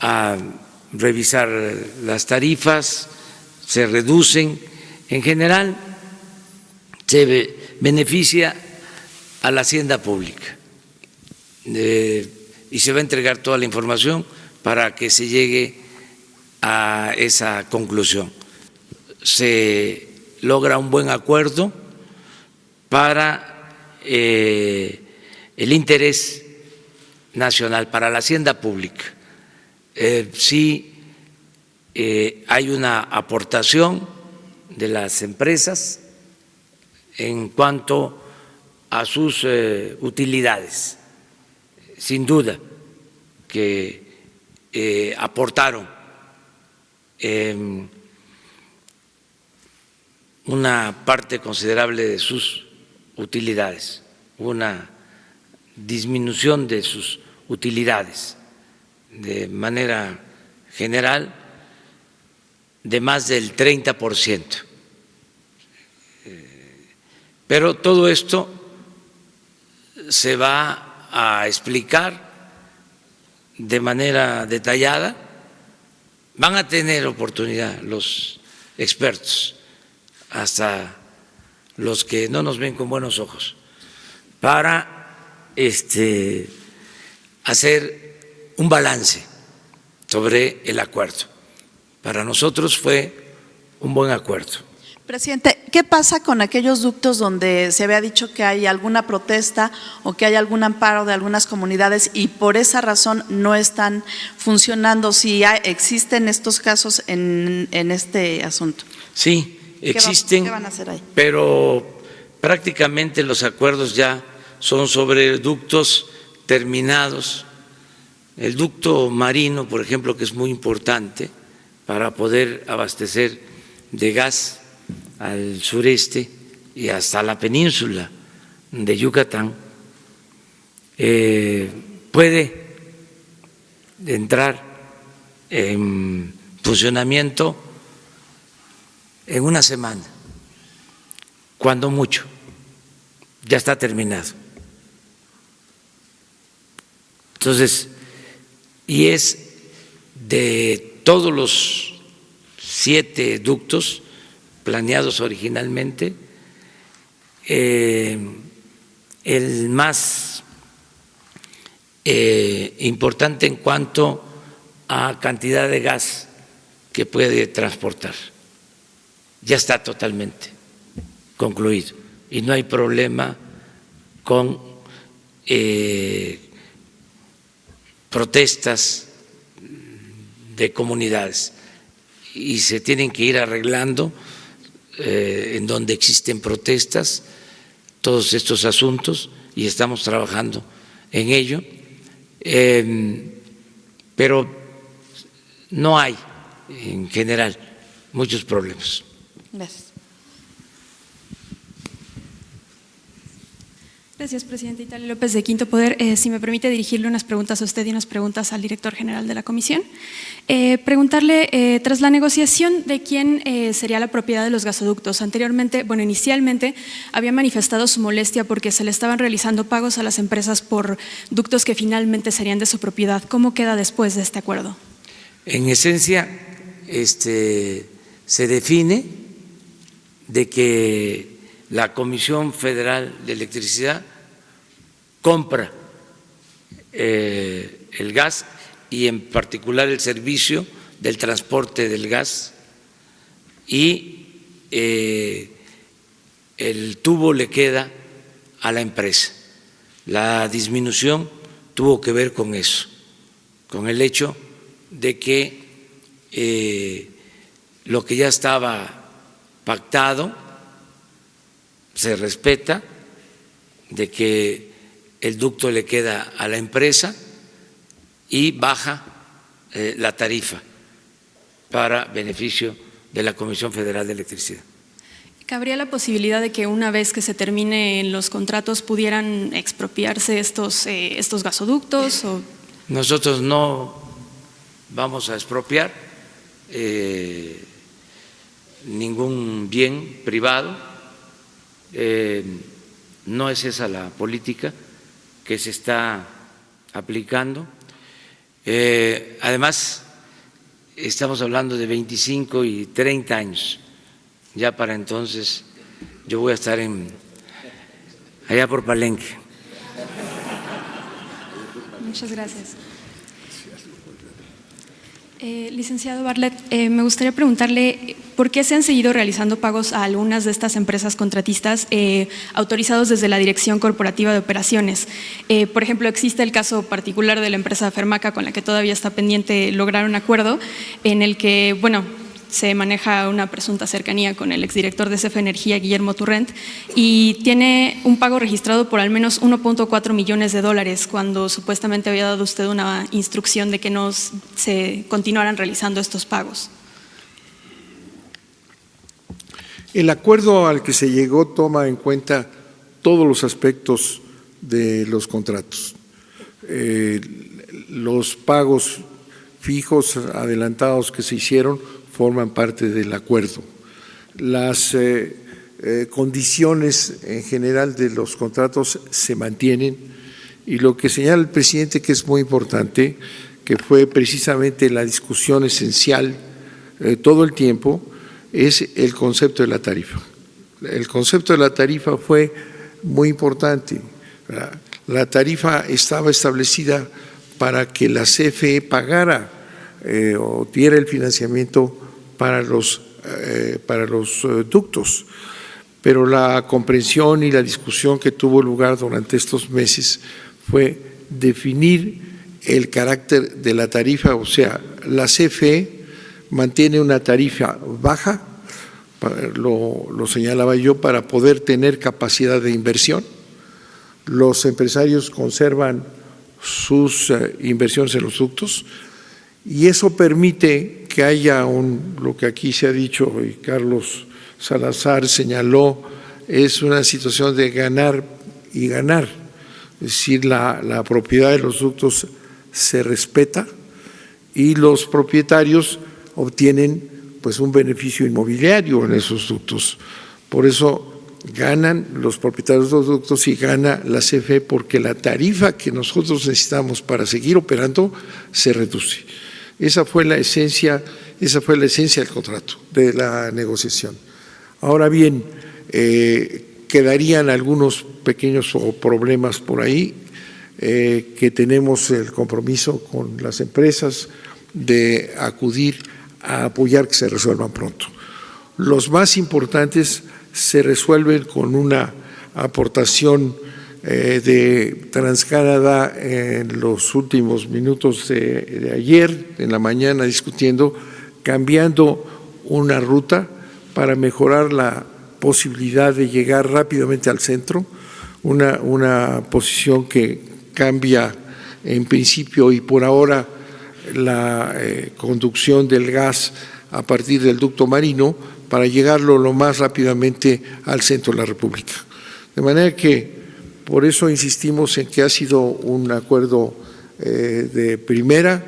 a revisar las tarifas, se reducen. En general, se be- beneficia a la hacienda pública Eh, y se va a entregar toda la información para que se llegue a esa conclusión. Se logra un buen acuerdo para eh, el interés nacional, para la hacienda pública. Eh, sí eh, hay una aportación de las empresas en cuanto a sus eh, utilidades, sin duda que aportaron em, una parte considerable de sus utilidades, una disminución de sus utilidades de manera general de más del 30 por ciento. Pero todo esto se va a explicar de manera detallada. Van a tener oportunidad los expertos, hasta los que no nos ven con buenos ojos, para este, hacer un balance sobre el acuerdo. Para nosotros fue un buen acuerdo. Presidente, ¿qué pasa con aquellos ductos donde se había dicho que hay alguna protesta o que hay algún amparo de algunas comunidades y por esa razón no están funcionando? Si hay, existen estos casos en, en, este asunto. Sí, existen. ¿Qué, va, ¿Qué van a hacer ahí? Pero prácticamente los acuerdos ya son sobre ductos terminados. El ducto marino, por ejemplo, que es muy importante para poder abastecer de gas al sureste y hasta la península de Yucatán, eh, puede entrar en funcionamiento en una semana, cuando mucho, ya está terminado. Entonces, y es de todos los siete ductos, planeados originalmente, eh, el más eh, importante en cuanto a cantidad de gas que puede transportar. Ya está totalmente concluido y no hay problema con eh, protestas de comunidades y se tienen que ir arreglando eh, en donde existen protestas, todos estos asuntos, y estamos trabajando en ello, eh, pero no hay en general muchos problemas. Gracias. Gracias, presidente Italia López de Quinto Poder. Eh, si me permite dirigirle unas preguntas a usted y unas preguntas al director general de la comisión. Eh, preguntarle, eh, tras la negociación de quién sería la propiedad de los gasoductos, anteriormente, bueno, inicialmente había manifestado su molestia porque se le estaban realizando pagos a las empresas por ductos que finalmente serían de su propiedad. ¿Cómo queda después de este acuerdo? En esencia, este, se define de que la Comisión Federal de Electricidad compra eh, el gas y en particular el servicio del transporte del gas y eh, el tubo le queda a la empresa. La disminución tuvo que ver con eso, con el hecho de que eh, lo que ya estaba pactado se respeta, de que el ducto le queda a la empresa y baja eh, la tarifa para beneficio de la Comisión Federal de Electricidad. ¿Cabría la posibilidad de que una vez que se terminen los contratos pudieran expropiarse estos, eh, estos gasoductos? O? Nosotros no vamos a expropiar eh, ningún bien privado eh, no es esa la política que se está aplicando. Eh, además, estamos hablando de 25 y 30 años. Ya para entonces yo voy a estar en allá por Palenque. Muchas gracias. Eh, licenciado Barlet, eh, me gustaría preguntarle ¿por qué se han seguido realizando pagos a algunas de estas empresas contratistas eh, autorizados desde la Dirección Corporativa de Operaciones? Por ejemplo, existe el caso particular de la empresa Fermaca con la que todavía está pendiente lograr un acuerdo en el que, bueno, se maneja una presunta cercanía con el exdirector de CFE Energía, Guillermo Turrent, y tiene un pago registrado por al menos 1.4 millones de dólares, cuando supuestamente había dado usted una instrucción de que no se continuaran realizando estos pagos. El acuerdo al que se llegó toma en cuenta todos los aspectos de los contratos. Eh, los pagos fijos adelantados que se hicieron forman parte del acuerdo. Las eh, eh, condiciones en general de los contratos se mantienen y lo que señala el presidente que es muy importante, que fue precisamente la discusión esencial todo el tiempo, es el concepto de la tarifa. El concepto de la tarifa fue muy importante. La tarifa estaba establecida para que la CFE pagara eh, o diera el financiamiento para los, eh, para los eh, ductos, pero la comprensión y la discusión que tuvo lugar durante estos meses fue definir el carácter de la tarifa, o sea, la CFE mantiene una tarifa baja, lo, lo, señalaba yo, para poder tener capacidad de inversión. Los empresarios conservan sus eh, inversiones en los ductos y eso permite que haya un, lo que aquí se ha dicho y Carlos Salazar señaló, es una situación de ganar y ganar, es decir, la, la propiedad de los ductos se respeta y los propietarios obtienen pues un beneficio inmobiliario en esos ductos. Por eso ganan los propietarios de los ductos y gana la CFE porque la tarifa que nosotros necesitamos para seguir operando se reduce. Esa fue la esencia, esa fue la esencia del contrato, de la negociación. Ahora bien, eh, quedarían algunos pequeños problemas por ahí, eh, que tenemos el compromiso con las empresas de acudir a apoyar que se resuelvan pronto. Los más importantes se resuelven con una aportación eh, de Transcanada en los últimos minutos de, ayer, en la mañana discutiendo, cambiando una ruta para mejorar la posibilidad de llegar rápidamente al centro, una, una posición que cambia en principio y por ahora la eh, conducción del gas a partir del ducto marino para llegarlo lo más rápidamente al centro de la República. De manera que por eso insistimos en que ha sido un acuerdo eh, de primera,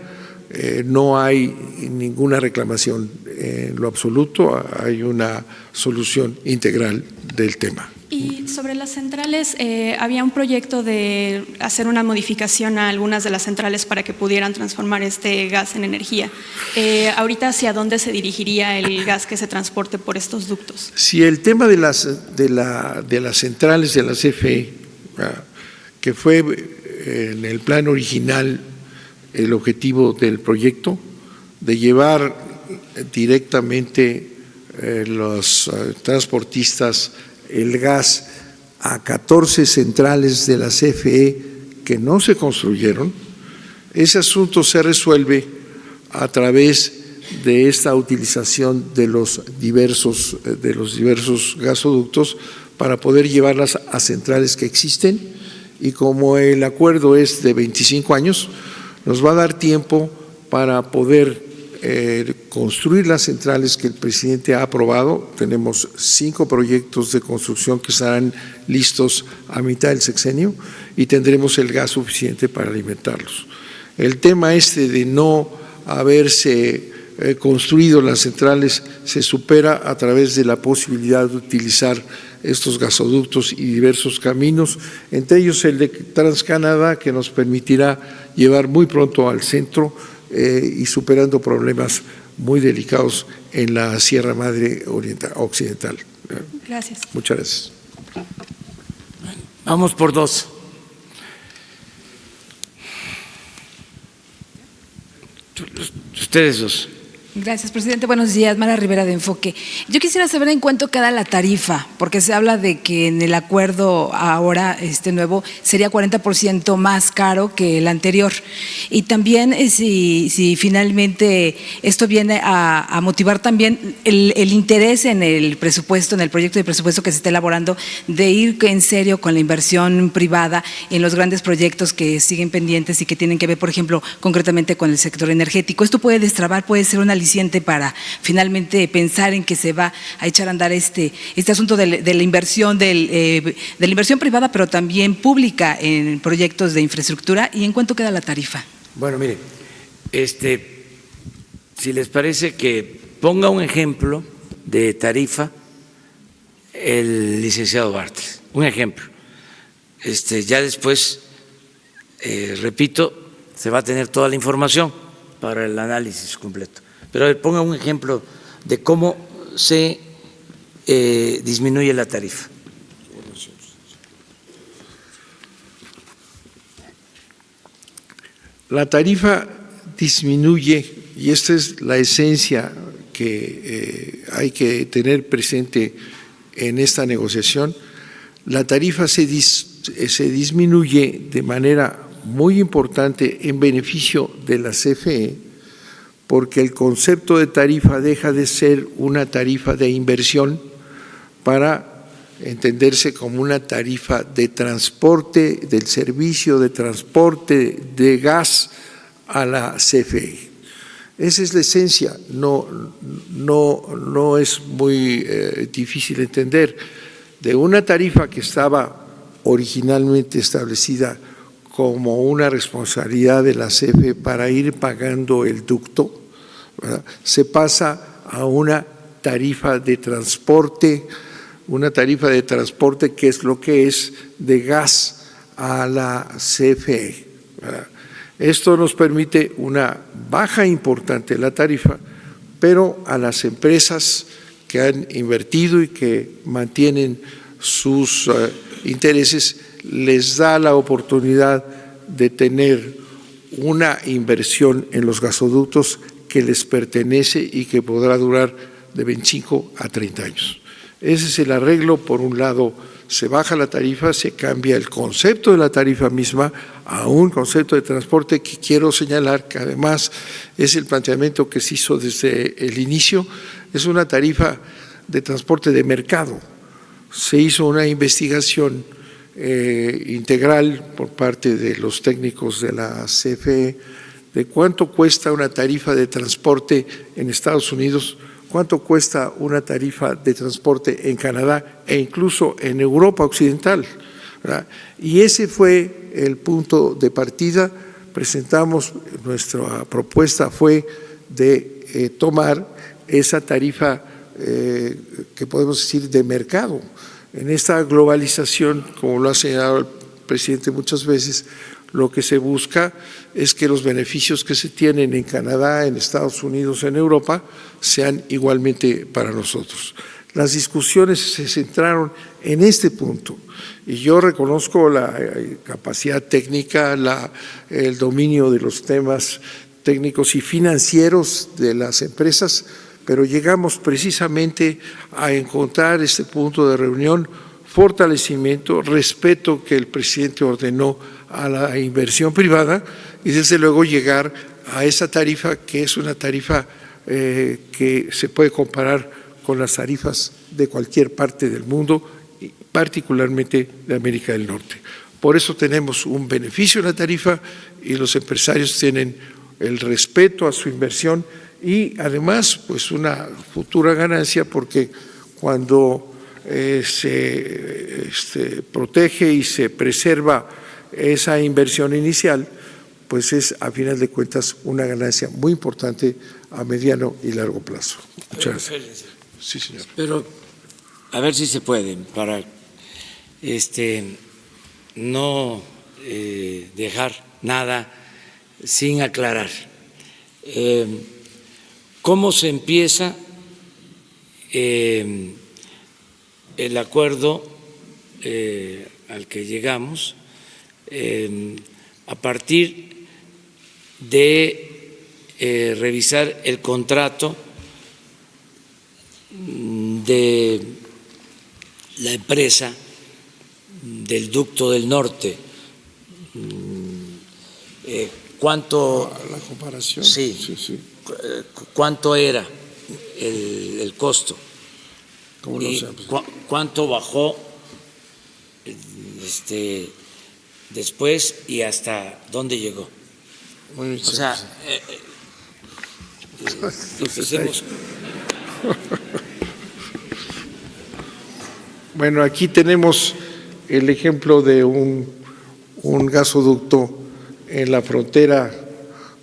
eh, no hay ninguna reclamación en lo absoluto, hay una solución integral del tema. Y sobre las centrales, eh, había un proyecto de hacer una modificación a algunas de las centrales para que pudieran transformar este gas en energía. Eh, ahorita, ¿hacia dónde se dirigiría el gas que se transporte por estos ductos? Si el tema de las, de la, de las centrales de la CFE, que fue eh, en el plan original el objetivo del proyecto, de llevar directamente los transportistas el gas a 14 centrales de la CFE que no se construyeron, ese asunto se resuelve a través de esta utilización de los diversos, de los diversos gasoductos para poder llevarlas a centrales que existen y como el acuerdo es de 25 años, nos va a dar tiempo para poder eh, construir las centrales que el presidente ha aprobado. Tenemos cinco proyectos de construcción que estarán listos a mitad del sexenio y tendremos el gas suficiente para alimentarlos. El tema este de no haberse eh, construido las centrales se supera a través de la posibilidad de utilizar estos gasoductos y diversos caminos, entre ellos el de Transcanadá, que nos permitirá llevar muy pronto al centro eh, y superando problemas muy delicados en la Sierra Madre Oriental, Occidental. Gracias. Muchas gracias. Vamos por dos. Ustedes dos. Gracias, presidente. Buenos días, Mara Rivera de Enfoque. Yo quisiera saber en cuánto queda la tarifa, porque se habla de que en el acuerdo ahora, este nuevo, sería 40% más caro que el anterior. Y también eh, si, si finalmente esto viene a, motivar también el, el, interés en el presupuesto, en el proyecto de presupuesto que se está elaborando, de ir en serio con la inversión privada en los grandes proyectos que siguen pendientes y que tienen que ver, por ejemplo, concretamente con el sector energético. Esto puede destrabar, puede ser una para finalmente pensar en que se va a echar a andar este, este asunto de, la inversión del, eh, de la inversión privada, pero también pública en proyectos de infraestructura y en cuánto queda la tarifa. Bueno, mire, este, si les parece que ponga un ejemplo de tarifa el licenciado Bartres, un ejemplo. Este, ya después, eh, repito, se va a tener toda la información para el análisis completo. Pero a ver, ponga un ejemplo de cómo se eh, disminuye la tarifa. La tarifa disminuye, y esta es la esencia que eh, hay que tener presente en esta negociación, la tarifa se, se disminuye de manera muy importante en beneficio de la CFE, porque el concepto de tarifa deja de ser una tarifa de inversión para entenderse como una tarifa de transporte, del servicio de transporte de gas a la CFE. Esa es la esencia, no, no, no es muy eh, difícil entender. De una tarifa que estaba originalmente establecida como una responsabilidad de la CFE para ir pagando el ducto, se pasa a una tarifa de transporte, una tarifa de transporte que es lo que es de gas a la CFE. Esto nos permite una baja importante en la tarifa, pero a las empresas que han invertido y que mantienen sus uh, intereses les da la oportunidad de tener una inversión en los gasoductos que les pertenece y que podrá durar de 25 a 30 años. Ese es el arreglo, por un lado se baja la tarifa, se cambia el concepto de la tarifa misma a un concepto de transporte que quiero señalar que además es el planteamiento que se hizo desde el inicio, es una tarifa de transporte de mercado. Se hizo una investigación eh, integral por parte de los técnicos de la CFE de cuánto cuesta una tarifa de transporte en Estados Unidos, cuánto cuesta una tarifa de transporte en Canadá e incluso en Europa Occidental. Y ese fue el punto de partida. Presentamos, nuestra propuesta fue de eh, tomar esa tarifa eh, que podemos decir de mercado. En esta globalización, como lo ha señalado el presidente muchas veces, lo que se busca es que los beneficios que se tienen en Canadá, en Estados Unidos, en Europa, sean igualmente para nosotros. Las discusiones se centraron en este punto y yo reconozco la eh, capacidad técnica, el dominio de los temas técnicos y financieros de las empresas, pero llegamos precisamente a encontrar este punto de reunión, fortalecimiento, respeto que el presidente ordenó a la inversión privada y desde luego llegar a esa tarifa que es una tarifa eh, que se puede comparar con las tarifas de cualquier parte del mundo, particularmente de América del Norte. Por eso tenemos un beneficio en la tarifa y los empresarios tienen el respeto a su inversión y además pues una futura ganancia porque cuando eh, se este, protege y se preserva esa inversión inicial, pues es a final de cuentas una ganancia muy importante a mediano y largo plazo. Muchas gracias. Sí, señor. Pero a ver si se puede, para este, no eh, dejar nada sin aclarar. Eh, ¿Cómo se empieza eh, el acuerdo al que llegamos? A partir de eh, revisar el contrato de la empresa del ducto del norte. Eh, ¿Cuánto? La comparación. Sí, sí, sí. eh, ¿Cuánto era el, el costo? Pues, ¿Cuánto bajó este, después y hasta dónde llegó? muy O sea, eh, eh, eh, Bueno, aquí tenemos el ejemplo de un, un gasoducto en la frontera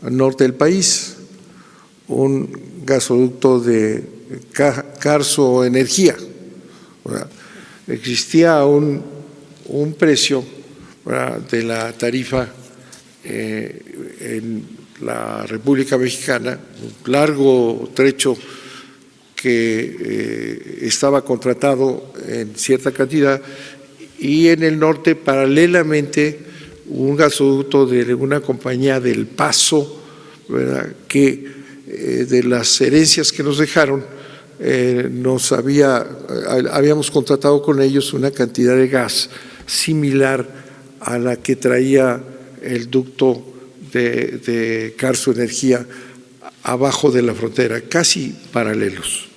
norte del país, un gasoducto de Ca- Carso Energía. Existía un, un precio. De la tarifa eh, en la República Mexicana, un largo trecho que eh, estaba contratado en cierta cantidad y en el norte paralelamente un gasoducto de una compañía del Paso, ¿verdad? que eh, de las herencias que nos dejaron nos había, habíamos contratado con ellos una cantidad de gas similar a la que traía el ducto de, de Carso Energía abajo de la frontera, casi paralelos.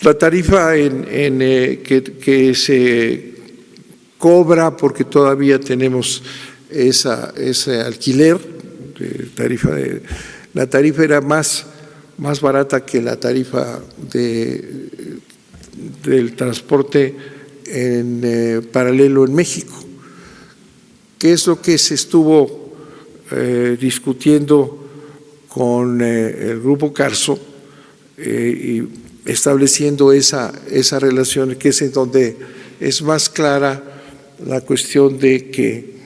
La tarifa en, eh, que, que se cobra porque todavía tenemos esa, ese alquiler, tarifa de, la tarifa era más, más barata que la tarifa de, del transporte en eh, paralelo en México. ¿Qué es lo que se estuvo eh, discutiendo con eh, el Grupo Carso eh, y estableciendo esa, esa relación que es en donde es más clara la cuestión de que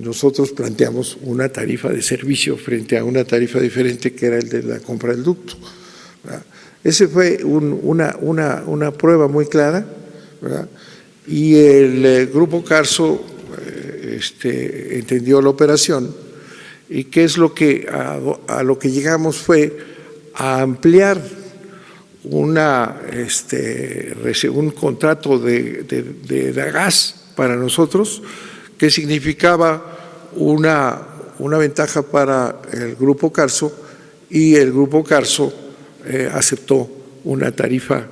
nosotros planteamos una tarifa de servicio frente a una tarifa diferente que era el de la compra del ducto. ¿verdad? Ese fue un- una, una, una prueba muy clara y el Grupo Carso este, entendió la operación y qué es lo que a, lo que llegamos fue a ampliar una, este, un contrato de, gas para nosotros que significaba una, ventaja para el Grupo Carso y el Grupo Carso eh, aceptó una tarifa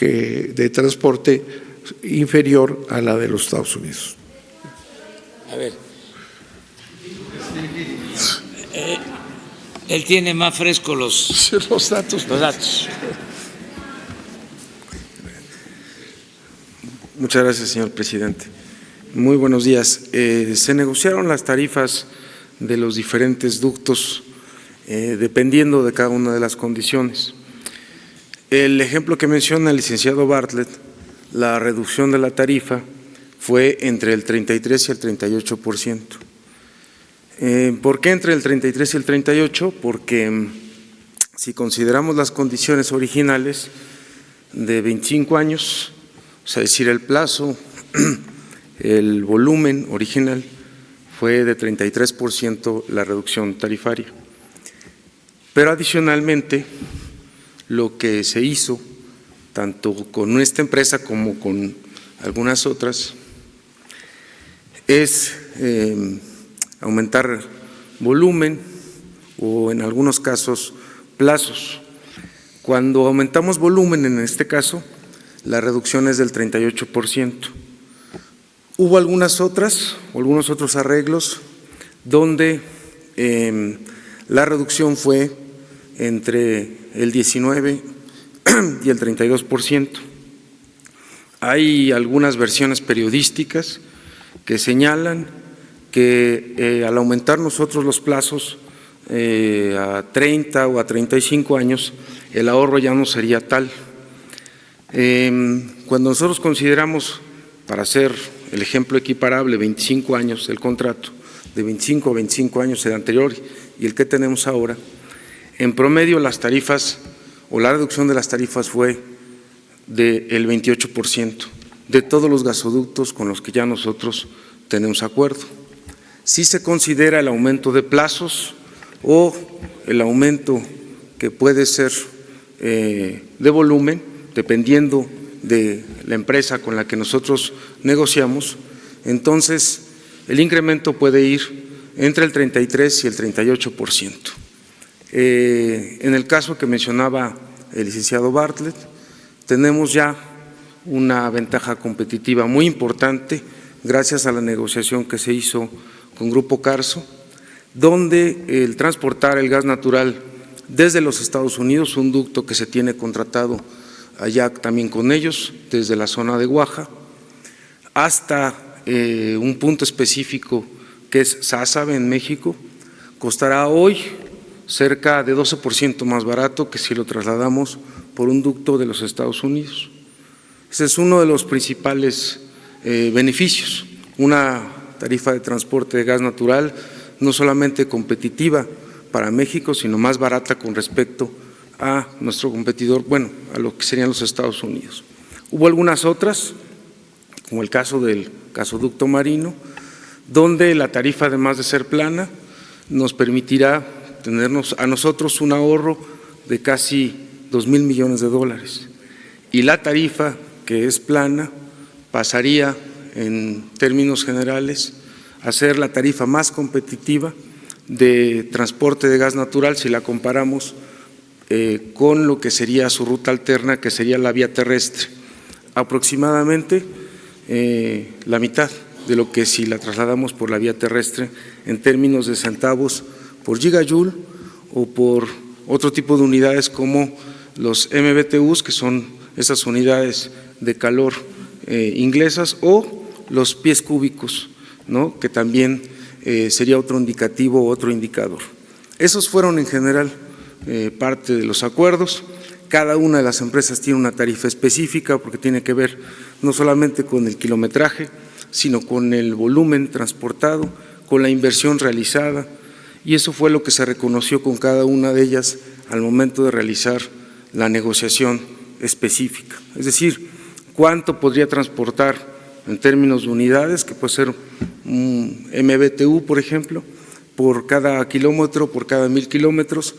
de transporte inferior a la de los Estados Unidos. A ver. Eh, él tiene más fresco los, los datos. Los datos. Muchas gracias, señor presidente. Muy buenos días. Eh, se negociaron las tarifas de los diferentes ductos eh, dependiendo de cada una de las condiciones. El ejemplo que menciona el licenciado Bartlett, la reducción de la tarifa fue entre el 33 y el 38 por ciento. Eh, ¿Por qué entre el 33 y el 38? Porque mm, si consideramos las condiciones originales de 25 años, o sea, es decir, el plazo, el volumen original fue de 33 por ciento la reducción tarifaria. Pero adicionalmente, lo que se hizo, tanto con nuestra empresa como con algunas otras, es eh, aumentar volumen o en algunos casos plazos. Cuando aumentamos volumen, en este caso, la reducción es del 38 por ciento. Hubo algunas otras, algunos otros arreglos, donde eh, la reducción fue entre el 19 y el 32 por ciento. Hay algunas versiones periodísticas que señalan que eh, al aumentar nosotros los plazos eh, a 30 o a 35 años, el ahorro ya no sería tal. Eh, cuando nosotros consideramos, para hacer el ejemplo equiparable, 25 años el contrato, de 25 a 25 años el anterior y el que tenemos ahora, en promedio las tarifas o la reducción de las tarifas fue del 28 por ciento de todos los gasoductos con los que ya nosotros tenemos acuerdo. Si se considera el aumento de plazos, o el aumento que puede ser eh, de volumen, dependiendo de la empresa con la que nosotros negociamos, entonces el incremento puede ir entre el 33 y el 38 por ciento. Eh, en el caso que mencionaba el licenciado Bartlett, tenemos ya una ventaja competitiva muy importante gracias a la negociación que se hizo con Grupo Carso, donde el transportar el gas natural desde los Estados Unidos, un ducto que se tiene contratado allá también con ellos, desde la zona de Guaja, hasta eh, un punto específico que es Sázabe en México, costará hoy cerca de 12% más barato que si lo trasladamos por un ducto de los Estados Unidos. Ese es uno de los principales eh, beneficios, una tarifa de transporte de gas natural no solamente competitiva para México, sino más barata con respecto a nuestro competidor, bueno, a lo que serían los Estados Unidos. Hubo algunas otras, como el caso del gasoducto marino, donde la tarifa, además de ser plana, nos permitirá tenernos a nosotros un ahorro de casi dos mil millones de dólares. Y la tarifa, que es plana, pasaría en términos generales a ser la tarifa más competitiva de transporte de gas natural si la comparamos eh, con lo que sería su ruta alterna, que sería la vía terrestre, aproximadamente eh, la mitad de lo que si la trasladamos por la vía terrestre en términos de centavos por gigajoule o por otro tipo de unidades como los MBTUs, que son esas unidades de calor eh, inglesas, o los pies cúbicos, ¿no? que también sería otro indicativo, otro indicador. Esos fueron en general eh, parte de los acuerdos. Cada una de las empresas tiene una tarifa específica porque tiene que ver no solamente con el kilometraje, sino con el volumen transportado, con la inversión realizada y eso fue lo que se reconoció con cada una de ellas al momento de realizar la negociación específica. Es decir, cuánto podría transportar en términos de unidades, que puede ser un MBTU, por ejemplo, por cada kilómetro, por cada mil kilómetros,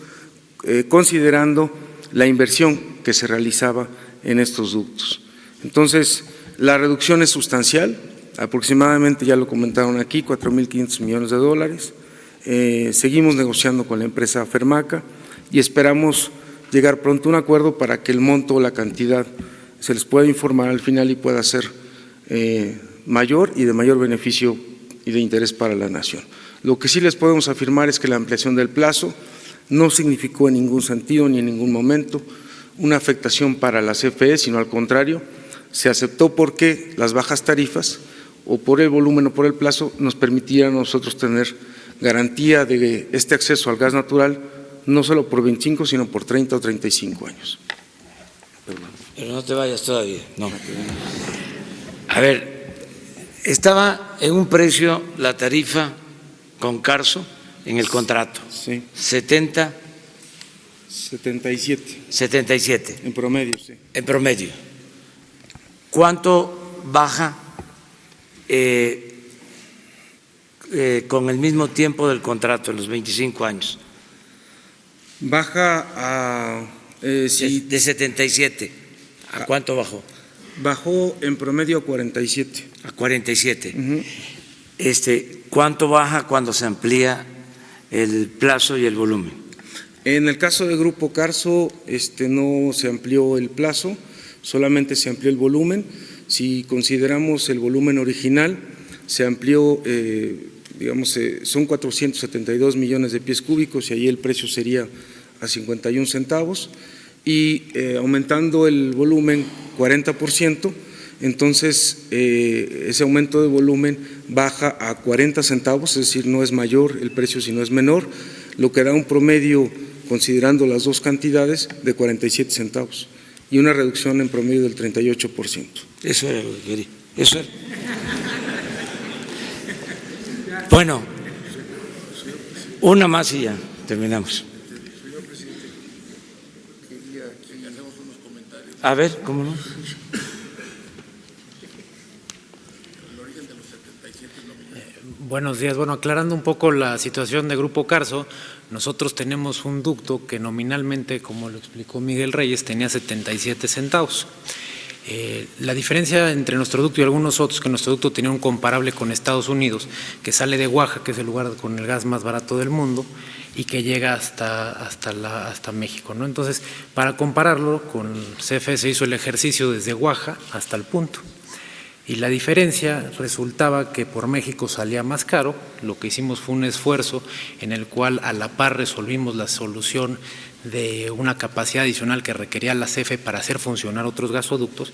eh, considerando la inversión que se realizaba en estos ductos. Entonces, la reducción es sustancial, aproximadamente, ya lo comentaron aquí, 4.500 millones de dólares. Eh, seguimos negociando con la empresa Fermaca y esperamos llegar pronto a un acuerdo para que el monto o la cantidad se les pueda informar al final y pueda ser eh, mayor y de mayor beneficio y de interés para la nación. Lo que sí les podemos afirmar es que la ampliación del plazo no significó en ningún sentido ni en ningún momento una afectación para la CFE, sino al contrario, se aceptó porque las bajas tarifas o por el volumen o por el plazo nos permitían a nosotros tener garantía de este acceso al gas natural no solo por 25, sino por 30 o 35 años. Pero no te vayas todavía, no. A ver, estaba en un precio la tarifa con Carso en el contrato. Sí. 70. 77. 77. En promedio, sí. En promedio. ¿Cuánto baja eh, eh, con el mismo tiempo del contrato, los 25 años? Baja a… Eh, de, de, 77. ¿A cuánto bajó? Bajó en promedio a 47. A 47. Uh -huh. este, ¿Cuánto baja cuando se amplía el plazo y el volumen? En el caso del Grupo Carso este, no se amplió el plazo, solamente se amplió el volumen. Si consideramos el volumen original, se amplió, eh, digamos, eh, son 472 millones de pies cúbicos y ahí el precio sería a 51 centavos y eh, aumentando el volumen 40%, entonces eh, ese aumento de volumen baja a 40 centavos, es decir, no es mayor el precio, sino es menor, lo que da un promedio, considerando las dos cantidades, de 47 centavos y una reducción en promedio del 38%. Eso era lo que quería. Eso era. Bueno, una más y ya terminamos. A ver, ¿cómo no? Buenos días. Bueno, aclarando un poco la situación de Grupo Carso, nosotros tenemos un ducto que nominalmente, como lo explicó Miguel Reyes, tenía 77 centavos. Eh, la diferencia entre nuestro ducto y algunos otros, que nuestro ducto tenía un comparable con Estados Unidos, que sale de Oaxaca, que es el lugar con el gas más barato del mundo, y que llega hasta, hasta, la, hasta México. ¿no? Entonces, para compararlo, con CFE se hizo el ejercicio desde Oaxaca hasta el punto. Y la diferencia resultaba que por México salía más caro, lo que hicimos fue un esfuerzo en el cual a la par resolvimos la solución de una capacidad adicional que requería la CFE para hacer funcionar otros gasoductos,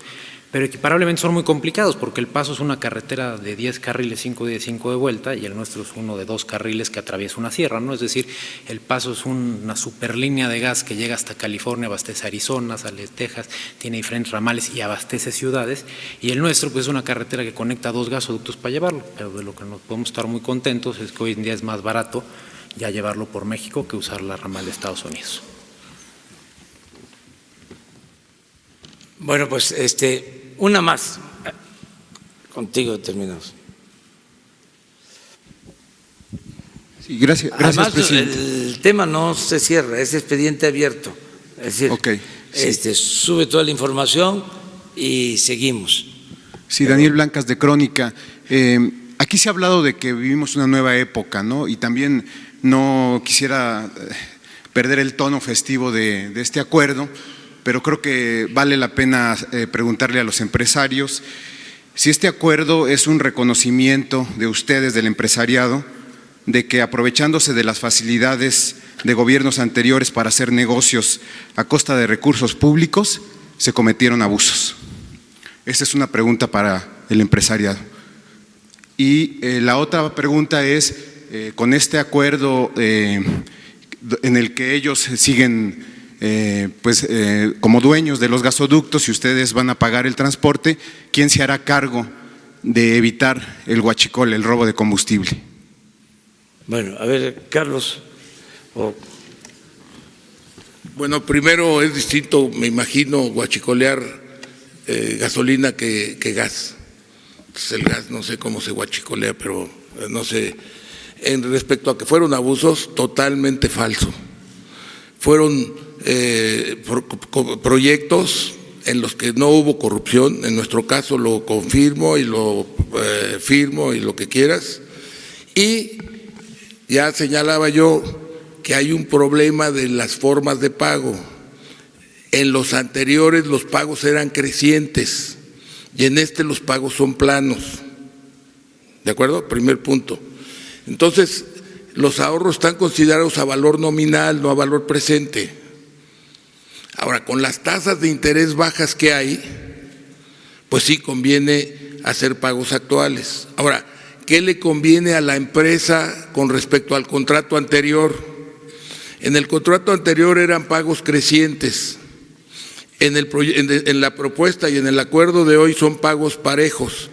pero equiparablemente son muy complicados porque el paso es una carretera de 10 carriles, 5 de 5 de vuelta y el nuestro es uno de dos carriles que atraviesa una sierra, ¿no? Es decir, el paso es una superlínea de gas que llega hasta California, abastece Arizona, sale Texas, tiene diferentes ramales y abastece ciudades y el nuestro pues es una carretera que conecta dos gasoductos para llevarlo, pero de lo que nos podemos estar muy contentos es que hoy en día es más barato ya llevarlo por México que usar la ramal de Estados Unidos. Bueno, pues este, una más. Contigo terminamos. Sí, gracias, gracias Además, presidente. el tema no se cierra, es expediente abierto. Es decir, este, sube toda la información y seguimos. Sí, Daniel Blancas de Crónica. Eh, aquí se ha hablado de que vivimos una nueva época, ¿no? Y también no quisiera eh, perder el tono festivo de, de este acuerdo, pero creo que vale la pena eh, preguntarle a los empresarios si este acuerdo es un reconocimiento de ustedes, del empresariado, de que aprovechándose de las facilidades de gobiernos anteriores para hacer negocios a costa de recursos públicos, se cometieron abusos. Esta es una pregunta para el empresariado. Y eh, la otra pregunta es, eh, con este acuerdo en el que ellos siguen eh, pues, eh, como dueños de los gasoductos y ustedes van a pagar el transporte, ¿quién se hará cargo de evitar el huachicol, el robo de combustible? Bueno, a ver, Carlos. Bueno, primero es distinto, me imagino, guachicolear eh, gasolina que, que gas. Pues el gas no sé cómo se guachicolea, pero eh, no sé. En respecto a que fueron abusos, totalmente falso. Fueron eh, proyectos en los que no hubo corrupción, en nuestro caso lo confirmo y lo eh, firmo y lo que quieras. Y ya señalaba yo que hay un problema de las formas de pago. En los anteriores los pagos eran crecientes y en este los pagos son planos. ¿De acuerdo? Primer punto. Entonces, los ahorros están considerados a valor nominal, no a valor presente. Ahora, con las tasas de interés bajas que hay, pues sí conviene hacer pagos actuales. Ahora, ¿qué le conviene a la empresa con respecto al contrato anterior? En el contrato anterior eran pagos crecientes. En, el en la propuesta y en el acuerdo de hoy son pagos parejos.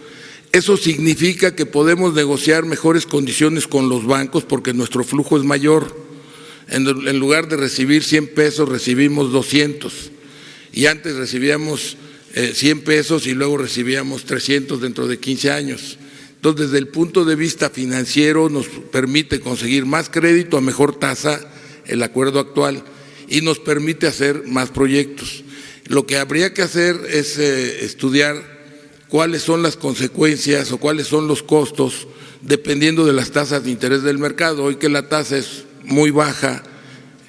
Eso significa que podemos negociar mejores condiciones con los bancos porque nuestro flujo es mayor. En, lugar de recibir 100 pesos, recibimos 200. Y antes recibíamos eh, 100 pesos y luego recibíamos 300 dentro de 15 años. Entonces, desde el punto de vista financiero, nos permite conseguir más crédito a mejor tasa el acuerdo actual y nos permite hacer más proyectos. Lo que habría que hacer es eh, estudiar cuáles son las consecuencias o cuáles son los costos dependiendo de las tasas de interés del mercado. Hoy que la tasa es muy baja,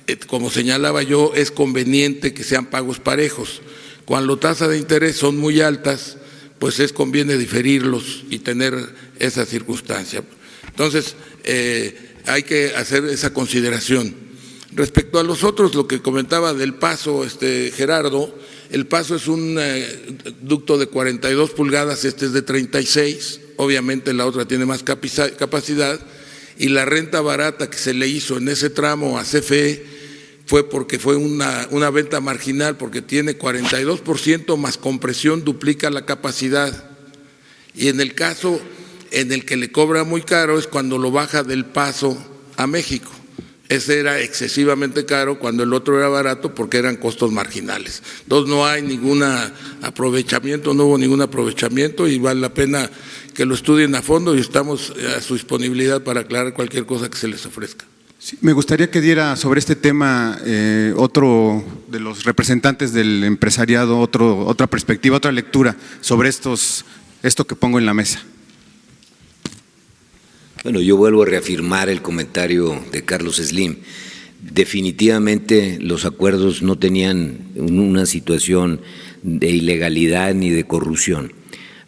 eh, como señalaba yo, es conveniente que sean pagos parejos. Cuando tasas de interés son muy altas, pues es conviene diferirlos y tener esa circunstancia. Entonces, eh, hay que hacer esa consideración. Respecto a los otros, lo que comentaba del paso, este Gerardo, el paso es un eh, ducto de 42 pulgadas, este es de 36, obviamente la otra tiene más capacidad, y la renta barata que se le hizo en ese tramo a CFE fue porque fue una, una venta marginal, porque tiene 42% más compresión, duplica la capacidad. Y en el caso en el que le cobra muy caro es cuando lo baja del paso a México. Ese era excesivamente caro cuando el otro era barato porque eran costos marginales. Entonces no hay ningún aprovechamiento, no hubo ningún aprovechamiento y vale la pena que lo estudien a fondo y estamos a su disponibilidad para aclarar cualquier cosa que se les ofrezca. me gustaría que diera sobre este tema eh, otro de los representantes del empresariado, otro, otra perspectiva, otra lectura sobre estos, esto que pongo en la mesa. Bueno, yo vuelvo a reafirmar el comentario de Carlos Slim. Definitivamente los acuerdos no tenían una situación de ilegalidad ni de corrupción.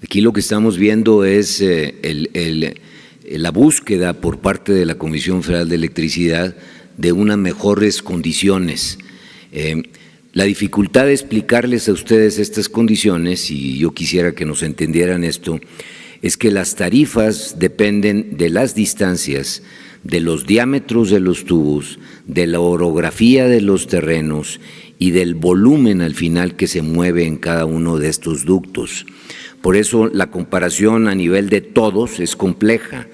Aquí lo que estamos viendo es eh, la búsqueda por parte de la Comisión Federal de Electricidad de unas mejores condiciones. Eh, la dificultad de explicarles a ustedes estas condiciones, y yo quisiera que nos entendieran esto, es que las tarifas dependen de las distancias, de los diámetros de los tubos, de la orografía de los terrenos y del volumen al final que se mueve en cada uno de estos ductos. Por eso la comparación a nivel de todos es compleja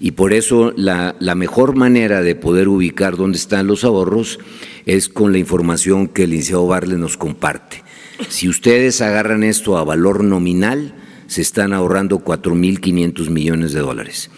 y por eso la, mejor manera de poder ubicar dónde están los ahorros es con la información que el licenciado Barle nos comparte. Si ustedes agarran esto a valor nominal, se están ahorrando 4.500 millones de dólares.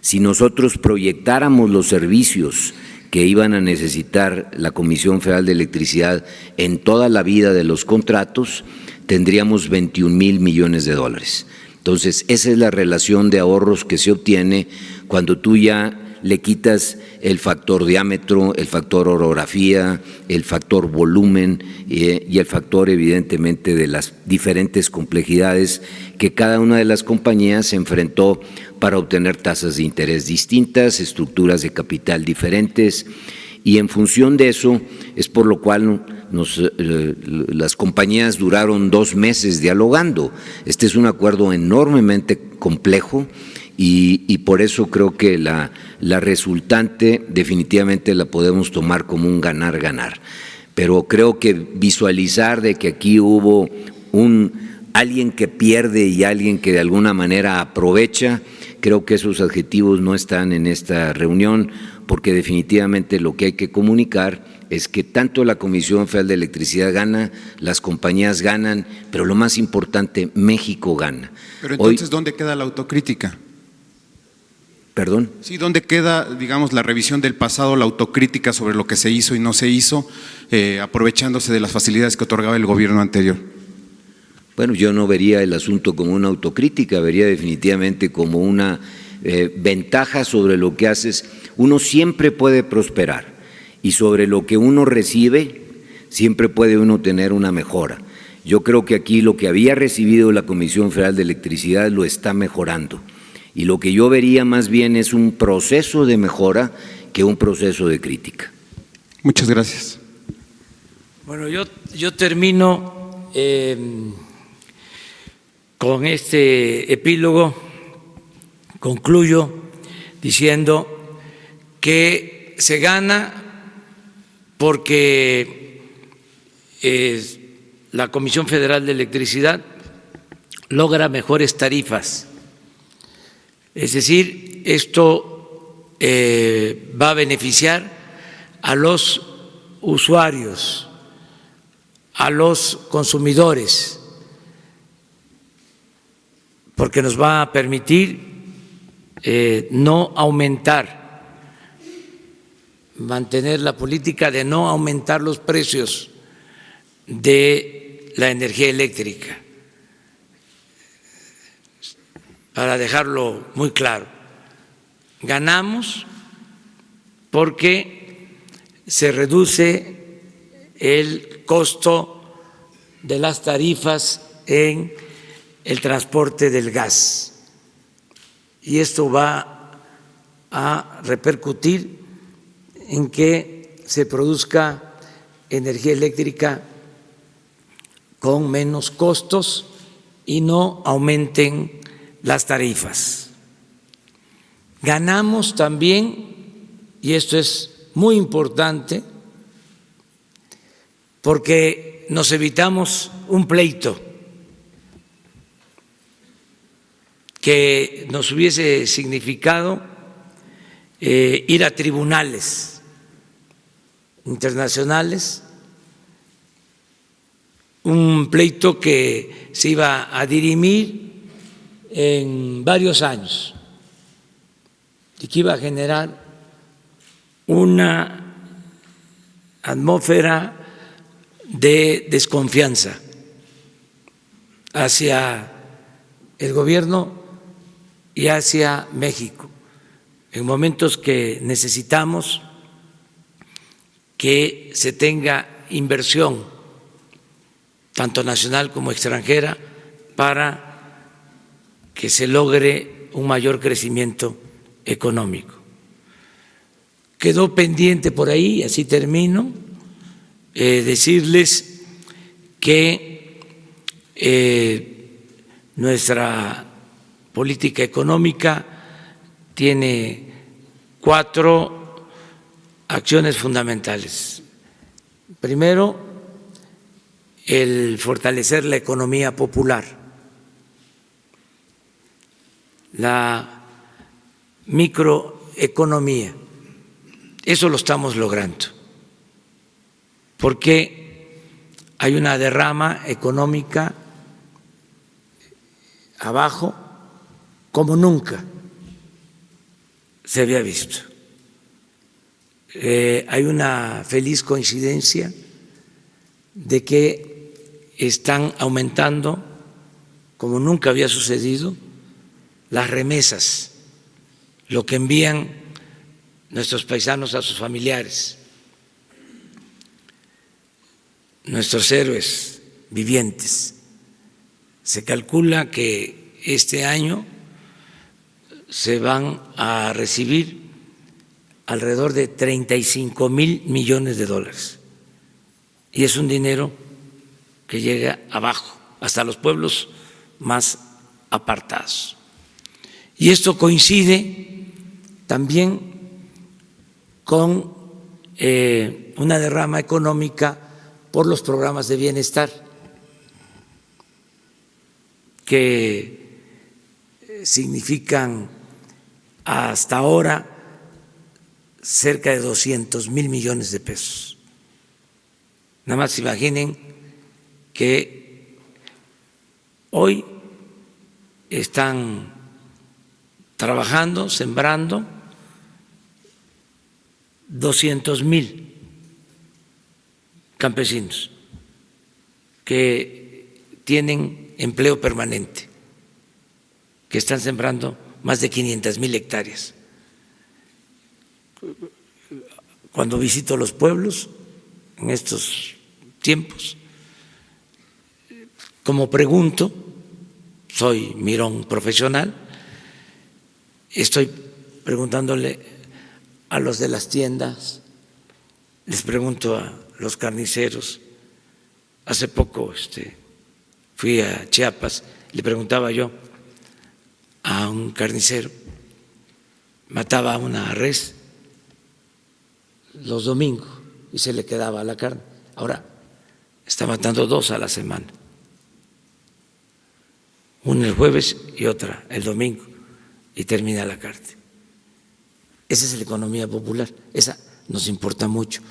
Si nosotros proyectáramos los servicios que iban a necesitar la Comisión Federal de Electricidad en toda la vida de los contratos, tendríamos 21 mil millones de dólares. Entonces, esa es la relación de ahorros que se obtiene cuando tú ya le quitas el factor diámetro, el factor orografía, el factor volumen eh, y el factor evidentemente de las diferentes complejidades que cada una de las compañías se enfrentó para obtener tasas de interés distintas, estructuras de capital diferentes y en función de eso es por lo cual eh, las compañías duraron dos meses dialogando. Este es un acuerdo enormemente complejo y, por eso creo que la, la, resultante definitivamente la podemos tomar como un ganar-ganar. Pero creo que visualizar de que aquí hubo un alguien que pierde y alguien que de alguna manera aprovecha, creo que esos adjetivos no están en esta reunión, porque definitivamente lo que hay que comunicar es que tanto la Comisión Federal de Electricidad gana, las compañías ganan, pero lo más importante, México gana. Pero entonces, ¿dónde queda la autocrítica? ¿Perdón? Sí, ¿dónde queda, digamos, la revisión del pasado, la autocrítica sobre lo que se hizo y no se hizo, eh, aprovechándose de las facilidades que otorgaba el gobierno anterior? Bueno, yo no vería el asunto como una autocrítica, vería definitivamente como una eh, ventaja sobre lo que haces. Uno siempre puede prosperar y sobre lo que uno recibe siempre puede uno tener una mejora. Yo creo que aquí lo que había recibido la Comisión Federal de Electricidad lo está mejorando y lo que yo vería más bien es un proceso de mejora que un proceso de crítica. Muchas gracias. Bueno, yo, yo termino em, con este epílogo, concluyo diciendo que se gana porque la Comisión Federal de Electricidad logra mejores tarifas es decir, esto eh, va a beneficiar a los usuarios, a los consumidores, porque nos va a permitir eh, no aumentar, mantener la política de no aumentar los precios de la energía eléctrica para dejarlo muy claro. Ganamos porque se reduce el costo de las tarifas en el transporte del gas y esto va a repercutir en que se produzca energía eléctrica con menos costos y no aumenten las tarifas. Ganamos también, y esto es muy importante, porque nos evitamos un pleito que nos hubiese significado eh, ir a tribunales internacionales, un pleito que se iba a dirimir en varios años. Y que iba a generar una atmósfera de desconfianza hacia el gobierno y hacia México, en momentos que necesitamos que se tenga inversión, tanto nacional como extranjera, para que se logre un mayor crecimiento económico. Quedó pendiente por ahí, así termino, eh, decirles que eh, nuestra política económica tiene cuatro acciones fundamentales. Primero, el fortalecer la economía popular, la microeconomía. Eso lo estamos logrando, porque hay una derrama económica abajo como nunca se había visto. Eh, hay una feliz coincidencia de que están aumentando, como nunca había sucedido, las remesas, lo que envían nuestros paisanos a sus familiares, nuestros héroes vivientes. Se calcula que este año se van a recibir alrededor de 35 mil millones de dólares. Y es un dinero que llega abajo, hasta los pueblos más apartados. Y esto coincide también con eh, una derrama económica por los programas de bienestar que significan hasta ahora cerca de 200 mil millones de pesos. Nada más imaginen que hoy están trabajando, sembrando 200 mil campesinos que tienen empleo permanente, que están sembrando más de 500 mil hectáreas. Cuando visito los pueblos en estos tiempos, como pregunto, soy mirón profesional, estoy preguntándole a los de las tiendas, les pregunto a los carniceros. Hace poco este, fui a Chiapas, le preguntaba yo a un carnicero, mataba una res los domingos y se le quedaba la carne. Ahora está matando dos a la semana, una el jueves y otra el domingo, y termina la carne. Esa es la economía popular, esa nos importa mucho.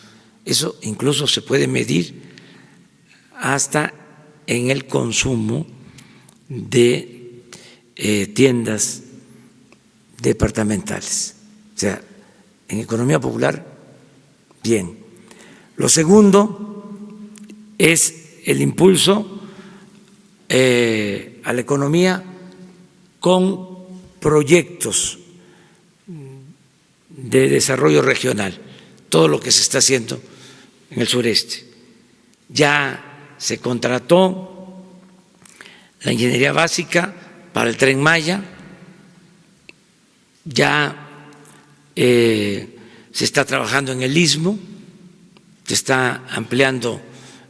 Eso incluso se puede medir hasta en el consumo de eh, tiendas departamentales. O sea, en economía popular Bien. Lo segundo es el impulso eh, a la economía con proyectos de desarrollo regional, todo lo que se está haciendo en el sureste. Ya se contrató la ingeniería básica para el tren Maya, ya eh, se está trabajando en el istmo, se está ampliando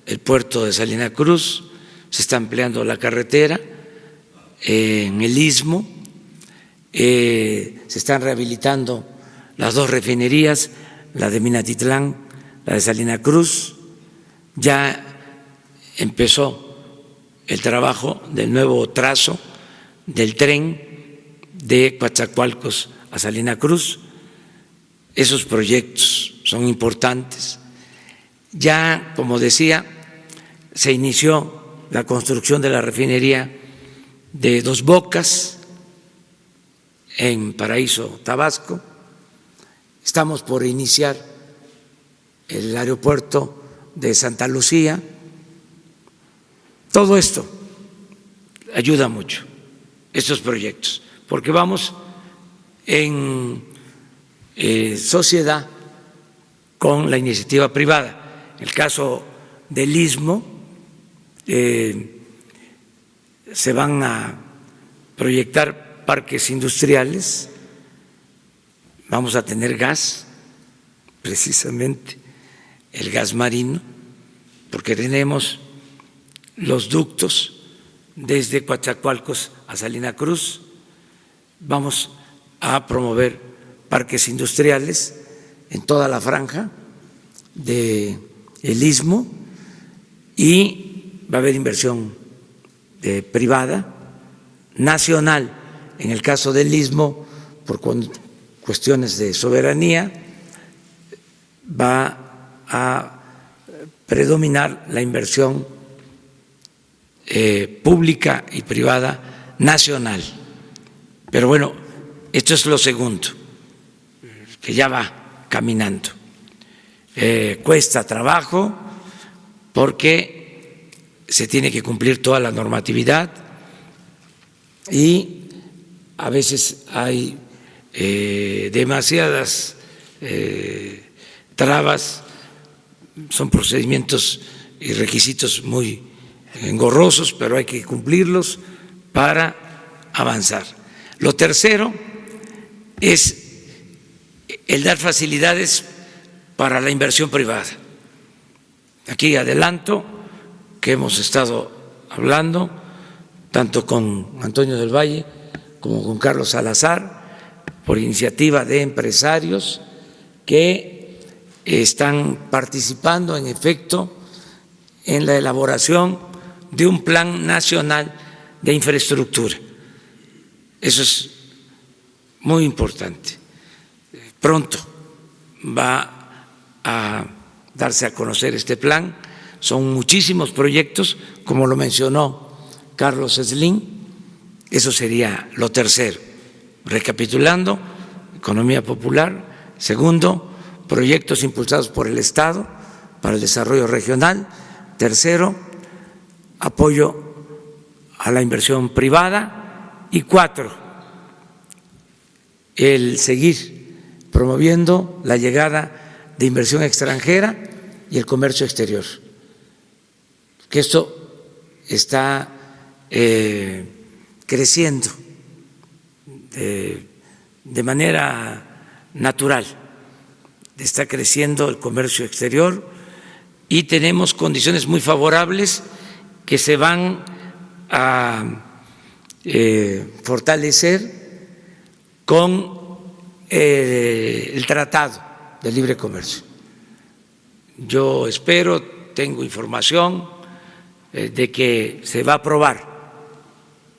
el puerto de Salina Cruz, se está ampliando la carretera eh, en el istmo, eh, se están rehabilitando las dos refinerías, la de Minatitlán, la de Salina Cruz, ya empezó el trabajo del nuevo trazo del tren de Coatzacoalcos a Salina Cruz, esos proyectos son importantes. Ya, como decía, se inició la construcción de la refinería de Dos Bocas en Paraíso, Tabasco. Estamos por iniciar el aeropuerto de Santa Lucía. Todo esto ayuda mucho, estos proyectos, porque vamos en eh, sociedad con la iniciativa privada. El caso del istmo, eh, se van a proyectar parques industriales, vamos a tener gas, precisamente el gas marino, porque tenemos los ductos desde Coatzacoalcos a Salina Cruz, vamos a promover parques industriales en toda la franja del el istmo y va a haber inversión eh, privada, nacional, en el caso del istmo, por cuestiones de soberanía, va a predominar la inversión eh, pública y privada nacional. Pero bueno, esto es lo segundo, que ya va caminando. Eh, cuesta trabajo porque se tiene que cumplir toda la normatividad y a veces hay eh, demasiadas trabas, son procedimientos y requisitos muy engorrosos, pero hay que cumplirlos para avanzar. Lo tercero es el dar facilidades para la inversión privada. Aquí adelanto que hemos estado hablando tanto con Antonio del Valle como con Carlos Salazar por iniciativa de empresarios que están participando en efecto en la elaboración de un plan nacional de infraestructura. Eso es muy importante. Pronto va a darse a conocer este plan. Son muchísimos proyectos, como lo mencionó Carlos Slim. Eso sería lo tercero. Recapitulando, economía popular. Segundo, proyectos impulsados por el Estado para el desarrollo regional. Tercero, apoyo a la inversión privada y cuatro, el seguir promoviendo la llegada de inversión extranjera y el comercio exterior, que esto está eh, creciendo de, manera natural, está creciendo el comercio exterior y tenemos condiciones muy favorables que se van a eh, fortalecer con eh, el Tratado de Libre Comercio. Yo espero, tengo información eh, de que se va a aprobar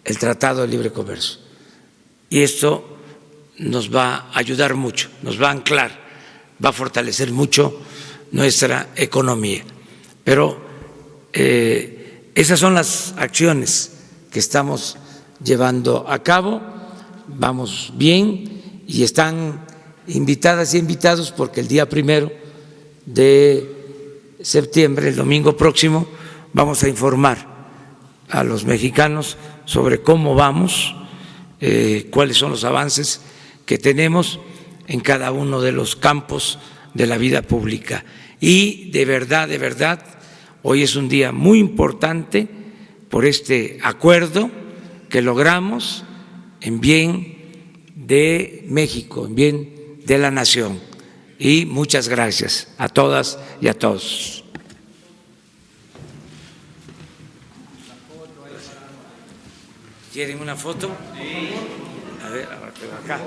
el Tratado de Libre Comercio y esto nos va a ayudar mucho, nos va a anclar, va a fortalecer mucho nuestra economía. Pero esas son las acciones que estamos llevando a cabo, vamos bien y están invitadas y invitados porque el día primero de septiembre, el domingo próximo, vamos a informar a los mexicanos sobre cómo vamos, eh, cuáles son los avances que tenemos en cada uno de los campos de la vida pública. Y de verdad, de verdad, Hoy es un día muy importante por este acuerdo que logramos en bien de México, en bien de la nación. Y muchas gracias a todas y a todos. ¿Quieren una foto? A ver, acá.